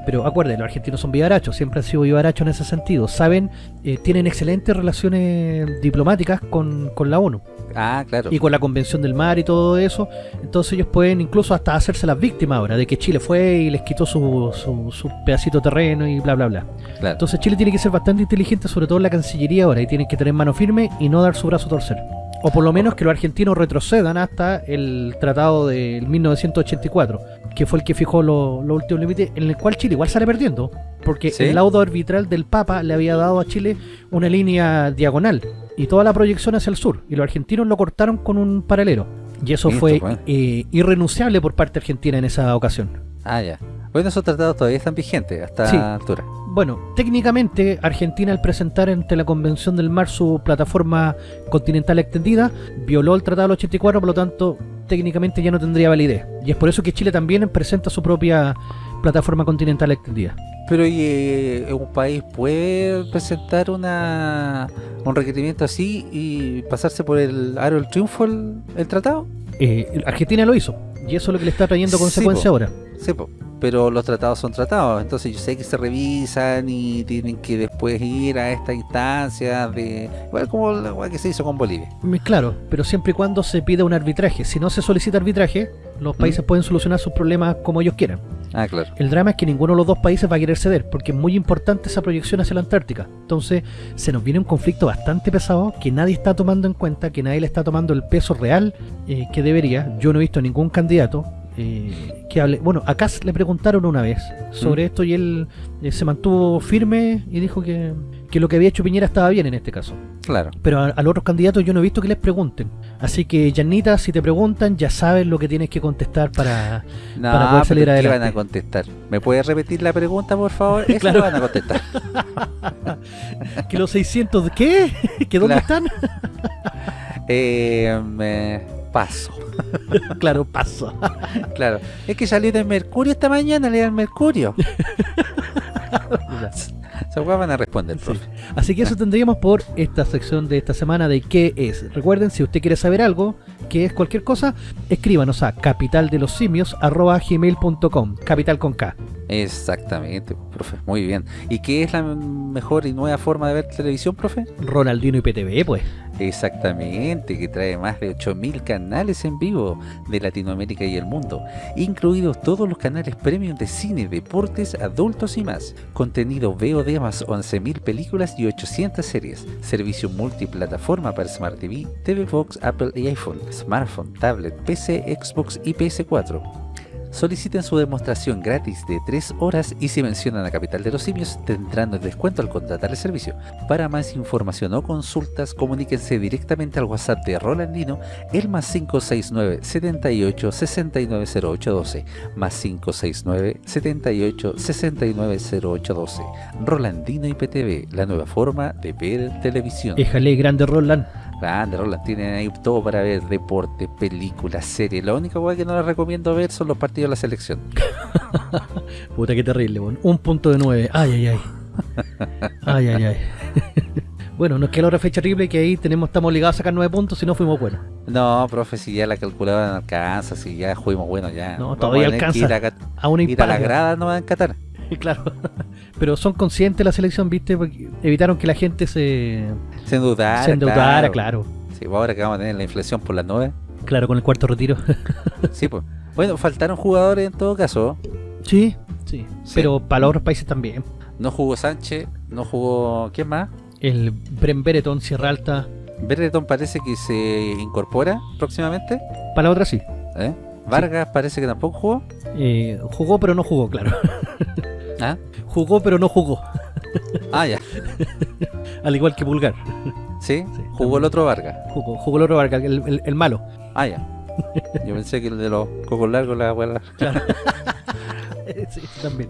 Pero acuérdense, los argentinos son vivarachos, siempre han sido vivarachos en ese sentido. Saben, eh, tienen excelentes relaciones diplomáticas con, con la ONU. Ah, claro. y con la Convención del Mar y todo eso, entonces ellos pueden incluso hasta hacerse las víctimas ahora de que Chile fue y les quitó su, su, su pedacito de terreno y bla bla bla. claro. Entonces Chile tiene que ser bastante inteligente, sobre todo en la Cancillería ahora, y tienen que tener mano firme y no dar su brazo a torcer. O por lo menos que los argentinos retrocedan hasta el tratado del 1984, que fue el que fijó los los últimos límites, en el cual Chile igual sale perdiendo, porque ¿Sí? el laudo arbitral del Papa le había dado a Chile una línea diagonal y toda la proyección hacia el sur, y los argentinos lo cortaron con un paralelo. Y eso Listo, fue bueno. eh, irrenunciable por parte argentina en esa ocasión. Ah, ya. Bueno, esos tratados todavía están vigentes hasta Sí. altura. Bueno, técnicamente Argentina al presentar ante la Convención del Mar su plataforma continental extendida, violó el Tratado del 84, por lo tanto técnicamente ya no tendría validez. Y es por eso que Chile también presenta su propia plataforma continental extendida. Pero ¿y, eh, un país puede presentar una un requerimiento así y pasarse por el aro del triunfo el, el tratado? Eh, Argentina lo hizo, y eso es lo que le está trayendo Sí, consecuencia po. ahora. Sí, po. pero los tratados son tratados, entonces yo sé que se revisan y tienen que después ir a esta instancia de... Igual como la que se hizo con Bolivia. Mm, Claro, pero siempre y cuando se pida un arbitraje. Si no se solicita arbitraje, los países pueden solucionar sus problemas como ellos quieran. Ah, claro. El drama es que ninguno de los dos países va a querer ceder, porque es muy importante esa proyección hacia la Antártica. Entonces, se nos viene un conflicto bastante pesado que nadie está tomando en cuenta, que nadie le está tomando el peso real eh, que debería. Yo no he visto ningún candidato eh, que hable. Bueno, a Kass le preguntaron una vez sobre esto y él eh, se mantuvo firme y dijo que, que lo que había hecho Piñera estaba bien en este caso. Claro. Pero a, a los otros candidatos yo no he visto que les pregunten. Así que, Janita, si te preguntan, ya sabes lo que tienes que contestar para, No, para poder salir pero ¿qué adelante. van a contestar? ¿Me puedes repetir la pregunta, por favor? Eso Claro. lo van a contestar. ¿Que los 600 de qué? ¿Que dónde están? Eh, me paso. claro, paso. Claro. Es que salió del Mercurio esta mañana, le dan Mercurio. Van a responder, profe. Así que eso tendríamos por esta sección de esta semana de qué es. Recuerden, si usted quiere saber algo, que es cualquier cosa, escríbanos a capitaldelosimios.gmail.com Capital con K. Exactamente, profe. Muy bien. ¿Y qué es la mejor y nueva forma de ver televisión, profe? Ronaldino y PTV, pues. Exactamente, que trae más de 8000 canales en vivo de Latinoamérica y el mundo, incluidos todos los canales premium de cine, deportes, adultos y más. Contenido VOD más 11000 películas y 800 series. Servicio multiplataforma para Smart TV, TV Box, Apple y iPhone, smartphone, tablet, PC, Xbox y PS4. Soliciten su demostración gratis de 3 horas y si mencionan a Capital de los Simios tendrán el descuento al contratar el servicio. Para más información o consultas, comuníquense directamente al WhatsApp de Rolandino, el más 569 78 69 0812, más 569 78 69 0812. Rolandino IPTV, la nueva forma de ver televisión. Éjale, grande Roland. Grande, Roland, tienen ahí todo para ver deporte, películas, series. La única cosa que no les recomiendo ver son los partidos de la selección. Puta, qué terrible, bon. Un punto de nueve. Ay, ay, ay. Ay, ay, ay. bueno, nos queda la otra fecha terrible que ahí tenemos, estamos obligados a sacar nueve puntos si no fuimos buenos. No, profe, si ya la calculadora no alcanza, si ya fuimos bueno ya. No, Vamos todavía a alcanza. A, A una ir a la grada no van a Qatar. Claro. Pero son conscientes la selección, ¿viste? Porque evitaron que la gente se, Se endeudara. se endeudara, claro. Sí, pues ahora que vamos a tener la inflación por las nubes. Claro, con el cuarto retiro. Sí, pues. Bueno, faltaron jugadores en todo caso. sí, sí. Sí. Pero para los otros países también. No jugó Sánchez, no jugó. ¿Quién más? El Bren Bereton, Sierra Alta. Berretón parece que se incorpora próximamente. Para la otra sí. ¿eh? Vargas parece que tampoco jugó. Eh, jugó pero no jugó, claro. ¿Ah? Jugó pero no jugó. Ah, ya. Al igual que Pulgar. Sí, Sí, jugó el otro Vargas. Jugó, jugó el otro Vargas, el, el- el malo. Ah, ya. Yo pensé que el de los cocos largos, la abuela. sí, también.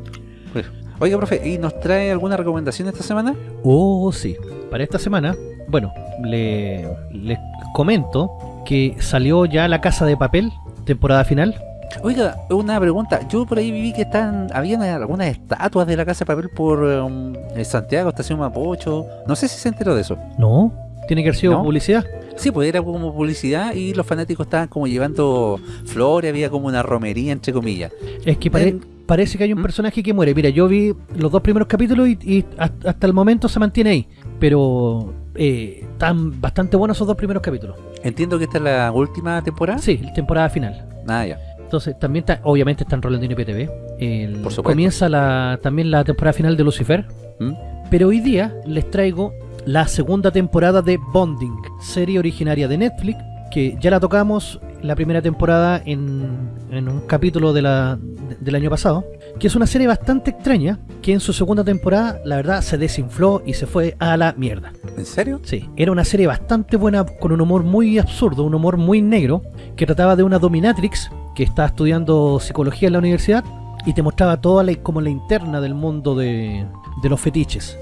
Oiga, profe, ¿y nos trae alguna recomendación esta semana? Oh, sí. Para esta semana, bueno, le, les comento que salió ya La Casa de Papel, temporada final. Oiga, una pregunta. Yo por ahí viví que están, habían algunas estatuas de la Casa de Papel por um, en Santiago, Estación Mapocho. No sé si se enteró de eso. No, tiene que haber sido ¿No? publicidad. Sí, pues era como publicidad y los fanáticos estaban como llevando flores, había como una romería, entre comillas. Es que pare- parece que hay un ¿Mm? personaje que muere. Mira, yo vi los dos primeros capítulos y, hasta el momento se mantiene ahí. Pero eh, están bastante buenos esos dos primeros capítulos. Entiendo que esta es la última temporada. Sí, temporada final. Ah, ya. Entonces, también está, obviamente está en Rolandino PTV. El- Por supuesto. comienza la, también la temporada final de Lucifer. ¿Mm? Pero hoy día les traigo la segunda temporada de Bonding, serie originaria de Netflix, que ya la tocamos la primera temporada en, en un capítulo de la, de- del año pasado, que es una serie bastante extraña, que en su segunda temporada, la verdad, se desinfló y se fue a la mierda. ¿En serio? Sí, era una serie bastante buena, con un humor muy absurdo, un humor muy negro, que trataba de una dominatrix que estaba estudiando psicología en la universidad y te mostraba toda la, como la interna del mundo de, de los fetiches.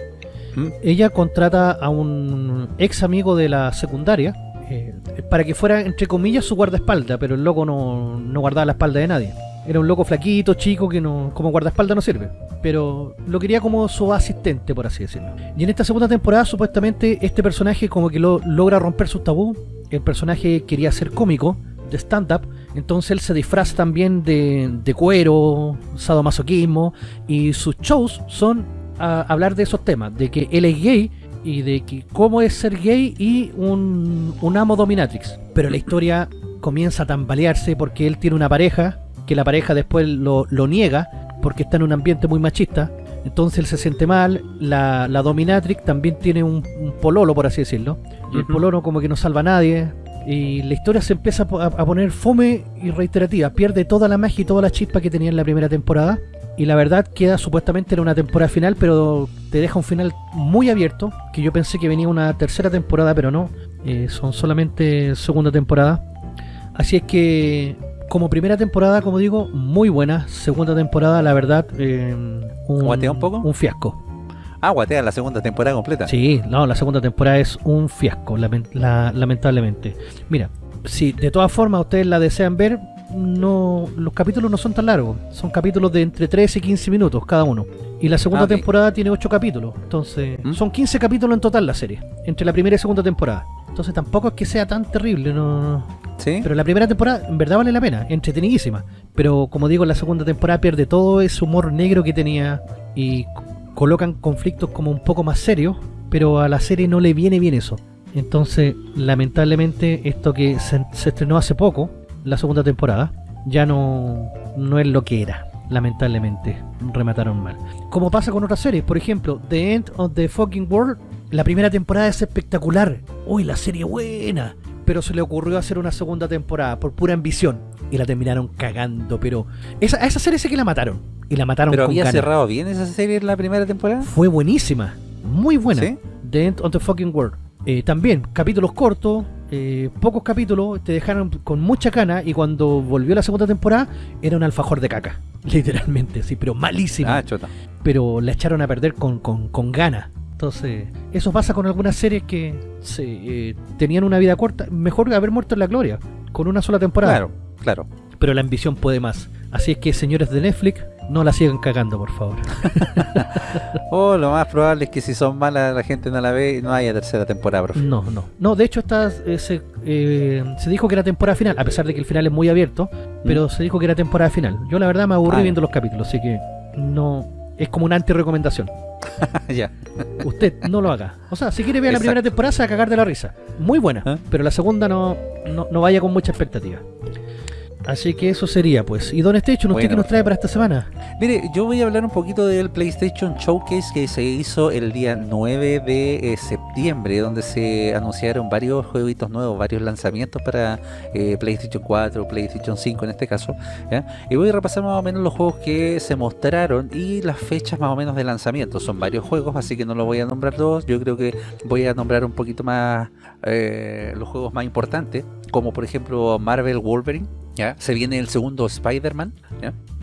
¿Mm? Ella contrata a un ex amigo de la secundaria eh, para que fuera, entre comillas, su guardaespaldas, pero el loco no, no guardaba la espalda de nadie. Era un loco flaquito, chico, que no, como guardaespaldas no sirve. Pero lo quería como su asistente, por así decirlo. Y en esta segunda temporada, supuestamente, este personaje como que lo, logra romper sus tabú. El personaje quería ser cómico, de stand-up. Entonces él se disfraza también de, de cuero, sadomasoquismo. Y sus shows son a hablar de esos temas. De que él es gay y de que cómo es ser gay y un, un amo dominatrix. Pero la historia comienza a tambalearse porque él tiene una pareja, que la pareja después lo, lo niega porque está en un ambiente muy machista. Entonces él se siente mal, la, la dominatrix también tiene un, un pololo, por así decirlo. Y el pololo como que no salva a nadie. Y la historia se empieza a, po- a- a poner fome y reiterativa. Pierde toda la magia y toda la chispa que tenía en la primera temporada. Y la verdad queda supuestamente en una temporada final, pero te deja un final muy abierto. Que yo pensé que venía una tercera temporada, pero no. Eh, son solamente segunda temporada. Así es que, como primera temporada, como digo, muy buena. Segunda temporada, la verdad, eh, un, ¿Guatea un poco? Un fiasco. Ah, guatea la segunda temporada completa. Sí, no, la segunda temporada es un fiasco, lamen- la- lamentablemente. Mira, si de todas formas ustedes la desean ver, no los capítulos no son tan largos. Son capítulos de entre 13 y 15 minutos cada uno. Y la segunda Ah, temporada tiene 8 capítulos. Entonces, ¿Mm? son 15 capítulos en total la serie, entre la primera y segunda temporada. Entonces tampoco es que sea tan terrible, no, ¿Sí? pero la primera temporada en verdad vale la pena, entretenidísima. Pero como digo, la segunda temporada pierde todo ese humor negro que tenía y colocan conflictos como un poco más serios, pero a la serie no le viene bien eso. Entonces, lamentablemente, esto que se, se estrenó hace poco, la segunda temporada, ya no, no es lo que era. Lamentablemente, remataron mal. Como pasa con otras series, por ejemplo, The End of the Fucking World, la primera temporada es espectacular. Uy, la serie buena. Pero se le ocurrió hacer una segunda temporada por pura ambición. Y la terminaron cagando, pero... Esa, a esa serie sí que la mataron. Y la mataron ¿Pero con había cerrado bien esa serie en la primera temporada? Fue buenísima. Muy buena. ¿Sí? The End of the Fucking World. Eh, también, capítulos cortos, eh, pocos capítulos, te dejaron con mucha cana y cuando volvió la segunda temporada era un alfajor de caca. Literalmente, sí, pero malísima. Ah, chota. Pero la echaron a perder con, con, con ganas. Entonces, eso pasa con algunas series que se, eh, tenían una vida corta. Mejor haber muerto en la gloria, con una sola temporada. Claro, claro. Pero la ambición puede más. Así es que, señores de Netflix, no la sigan cagando, por favor. O lo más probable es que si son malas la gente no la ve y no haya tercera temporada, profe. No, no. No, de hecho esta, eh, se, eh, se dijo que era temporada final, a pesar de que el final es muy abierto, pero se dijo que era temporada final. Yo la verdad me aburrí Mm. Ah, viendo los capítulos, así que no es como una anti-recomendación. ya. Usted no lo haga. O sea, si quiere ver la primera temporada se va a cagar de la risa. Muy buena, ¿Ah? pero la segunda no, no, no vaya con mucha expectativa. Así que eso sería, pues. ¿Y Don Station, usted Bueno, qué nos trae para esta semana? Mire, yo voy a hablar un poquito del PlayStation Showcase que se hizo el día 9 de eh, septiembre, donde se anunciaron varios jueguitos nuevos, varios lanzamientos para eh, PlayStation 4, PlayStation 5 en este caso. ¿ya? Y voy a repasar más o menos los juegos que se mostraron y las fechas más o menos de lanzamiento. Son varios juegos, así que no los voy a nombrar todos. Yo creo que voy a nombrar un poquito más eh, los juegos más importantes, como por ejemplo Marvel Wolverine. ¿Ya? Se viene el segundo Spider-Man.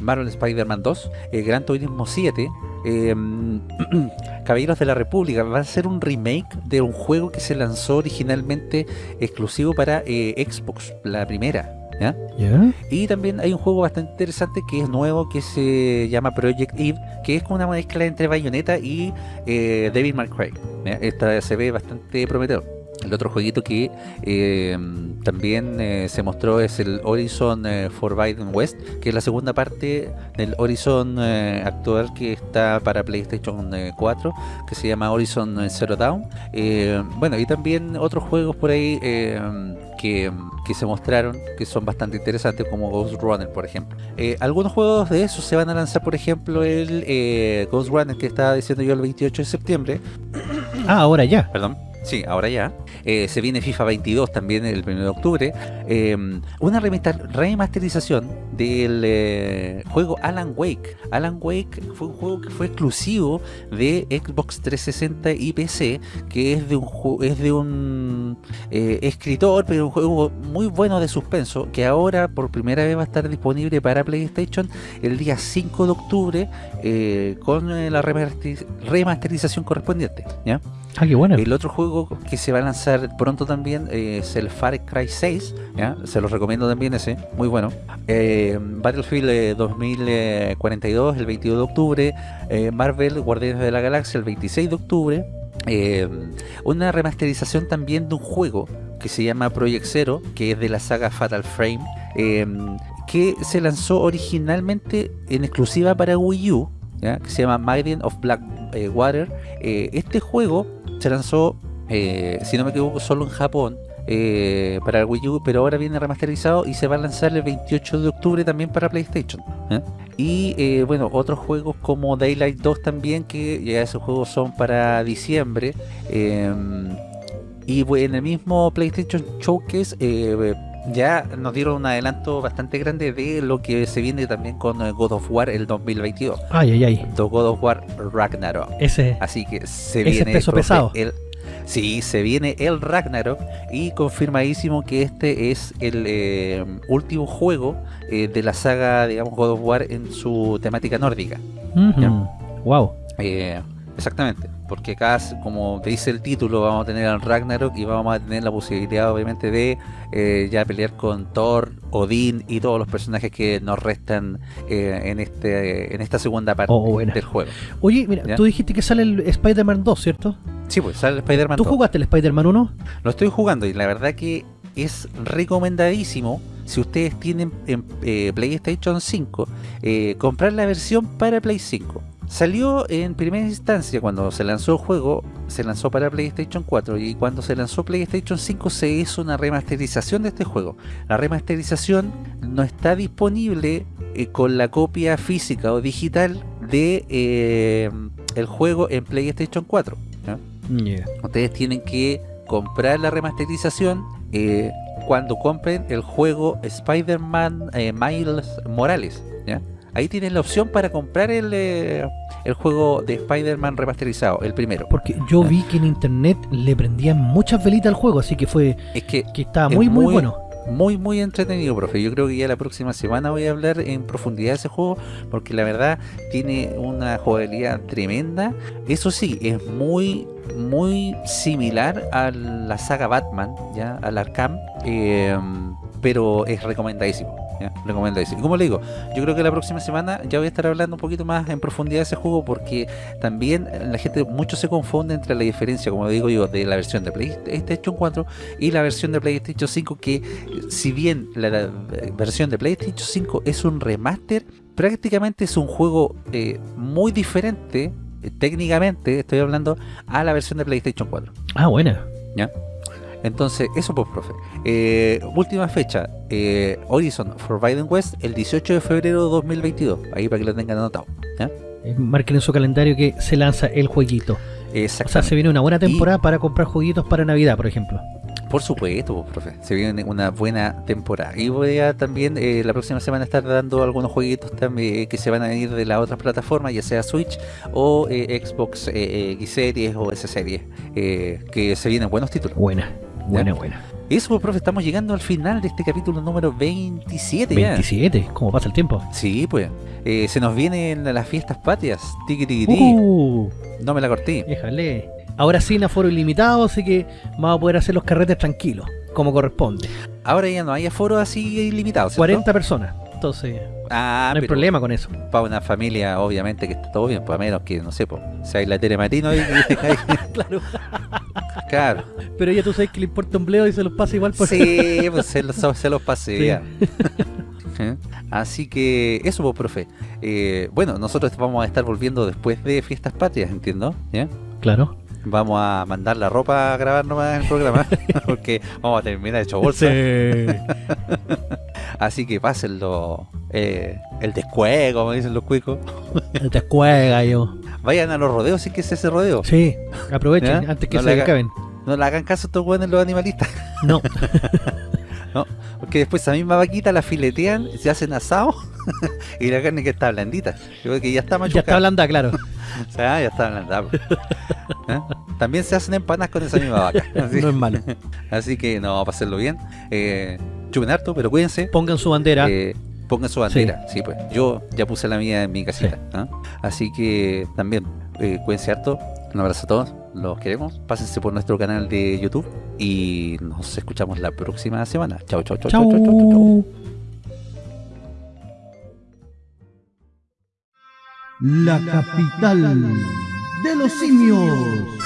Marvel Spider-Man 2, eh, Gran Turismo 7, eh, Caballeros de la República. Va a ser un remake de un juego que se lanzó originalmente exclusivo para eh, Xbox, la primera. ¿ya? ¿Ya? Y también hay un juego bastante interesante que es nuevo, que se llama Project Eve, que es como una mezcla entre Bayonetta y eh, Devil May Cry. ¿ya? Esta se ve bastante prometedor. El otro jueguito que eh, también eh, se mostró es el Horizon eh, Forbidden West, que es la segunda parte del Horizon eh, actual que está para PlayStation eh, 4, que se llama Horizon Zero Dawn. Bueno, y también otros juegos por ahí que, que se mostraron que son bastante interesantes, como Ghost Runner, por ejemplo. Algunos juegos de esos se van a lanzar, por ejemplo, el eh, Ghost Runner que estaba diciendo yo el 28 de septiembre, Ah, ahora ya. perdón. Sí, ahora ya. Eh, se viene FIFA 22 también el 1 de octubre. Eh, una remasterización del eh, juego Alan Wake. Alan Wake fue un juego que fue exclusivo de Xbox 360 y PC, que es de un, es de un eh, escritor, pero un juego muy bueno de suspenso, que ahora por primera vez va a estar disponible para PlayStation el día 5 de octubre eh, con la remasteriz- remasterización correspondiente. ¿ya? Ah. El otro juego que se va a lanzar pronto también eh, es el Far Cry 6, ¿ya? se los recomiendo también ese, muy bueno. Eh, Battlefield eh, 2042 el 22 de octubre, eh, Marvel Guardianes de la Galaxia el 26 de octubre, eh, una remasterización también de un juego que se llama Project Zero, que es de la saga Fatal Frame, eh, que se lanzó originalmente en exclusiva para Wii U, que se llama Maiden of Black eh, Water. Eh, este juego se lanzó, eh, si no me equivoco, solo en Japón. eh, para el Wii U, pero ahora viene remasterizado y se va a lanzar el 28 de octubre también para PlayStation. ¿eh? Y bueno, otros juegos como Daylight 2 también, que ya esos juegos son para diciembre. eh, y en el mismo PlayStation Showcase ya nos dieron un adelanto bastante grande de lo que se viene también con eh, God of War el 2022. Ay, ay, ay. The God of War Ragnarok. Ese. Así que se Ese viene peso profe, pesado. El, sí, se viene el Ragnarok y confirmadísimo que este es el eh, último juego eh, de la saga, digamos, God of War en su temática nórdica. Wow. Eh, exactamente, porque acá, como te dice el título, vamos a tener al Ragnarok y vamos a tener la posibilidad, obviamente, de eh, ya pelear con Thor, Odín y todos los personajes que nos restan eh, en este en esta segunda parte Oh, del juego. Oye, mira, ¿Ya? tú dijiste que sale el Spider-Man 2, ¿cierto? Sí, pues sale el Spider-Man ¿Tú 2. jugaste el Spider-Man 1? Lo estoy jugando y la verdad que es recomendadísimo si ustedes tienen en eh, PlayStation 5 eh, comprar la versión para Play 5. Salió en primera instancia cuando se lanzó el juego, se lanzó para PlayStation 4 y cuando se lanzó PlayStation 5 se hizo una remasterización de este juego. La remasterización no está disponible eh, con la copia física o digital de eh, el juego en PlayStation 4. ¿ya? Ustedes tienen que comprar la remasterización eh, cuando compren el juego Spider-Man Miles Morales. ¿ya? Ahí tienen la opción para comprar el, eh, el juego de Spider-Man remasterizado, el primero. Porque yo vi que en internet le prendían muchas velitas al juego, así que fue Es que que estaba Es muy, muy, muy- bueno. muy muy entretenido, profe. Yo creo que ya la próxima semana voy a hablar en profundidad de ese juego porque la verdad tiene una jugabilidad tremenda. Eso sí, es muy muy similar a la saga Batman, ya al Arkham, eh, pero es recomendadísimo. ¿Ya? Recomendadísimo. Y como le digo, yo creo que la próxima semana ya voy a estar hablando un poquito más en profundidad de ese juego porque también la gente mucho se confunde entre la diferencia, como digo yo, de la versión de PlayStation 4 y la versión de PlayStation 5 que si bien la, la versión de PlayStation 5 es un remaster, prácticamente es un juego eh, muy diferente, eh, técnicamente estoy hablando, a la versión de PlayStation 4. Ah, buena. Entonces, eso pues, profe. Eh, última fecha, eh, Horizon Forbidden West, el 18 de febrero de 2022. Ahí para que lo tengan anotado. Eh, Marquen en su calendario que se lanza el jueguito. O sea, se viene una buena temporada para comprar jueguitos para Navidad, por ejemplo. Por supuesto, pues, profe. Se viene una buena temporada. Y voy a también eh, la próxima semana estar dando algunos jueguitos también que se van a venir de las otras plataformas, ya sea Switch o eh, Xbox eh, eh, X Series o S Series, eh, que se vienen buenos títulos. Buena, buena, buena. Eso, pues, profe, estamos llegando al final de este capítulo número 27 ya. 27, ¿cómo pasa el tiempo? Sí, pues. Eh, se nos vienen las fiestas patrias. Tiki tiki tiki. Uh, No me la corté. déjale. Ahora sí, en aforo ilimitado, así que vamos a poder hacer los carretes tranquilos, como corresponde. Ahora ya no hay aforo así ilimitado. ¿cierto? 40 personas. Entonces, Ah, no hay pero- problema con eso. para una familia, obviamente que está todo bien, pues a menos que, no sé, pues, sea la Tere Marino y Claro. Claro. Pero ella tú sabes que le importa un bleo y se los pasa igual por Sí, pues se los, se los pasé Sí. ya. ¿Eh? Así que eso, pues, profe. Eh, bueno, nosotros vamos a estar volviendo después de Fiestas Patrias, entiendo. ¿ya? Claro. Vamos a mandar la ropa a grabar nomás el programa, porque vamos a terminar hecho bolsa. Así que pásenlo. eh, el descuego, como dicen los cuicos. Te escuega yo. Vayan a los rodeos, si es que es ese rodeo. Sí, aprovechen ¿Ya? antes que No se acaben. No le hagan caso a estos buenos los animalistas. No, Porque después esa misma vaquita la filetean, se hacen asado y la carne que está blandita. Yo creo que ya está ya machucada. está blanda, claro. O sea, ya está blanda. ¿Eh? También se hacen empanadas con esa misma vaca. Así, No es malo. así que no, para hacerlo bien. Eh, chupen harto, pero cuídense. Pongan su bandera. Eh, pongan su bandera. Sí. pues. Yo ya puse la mía en mi casita. Así que también eh, cuídense harto. Un abrazo a todos. Los queremos. Pásense por nuestro canal de YouTube. Y nos escuchamos la próxima semana. Chao, chao, chao, chao, chao, chao, chao. Chau. La capital de los simios.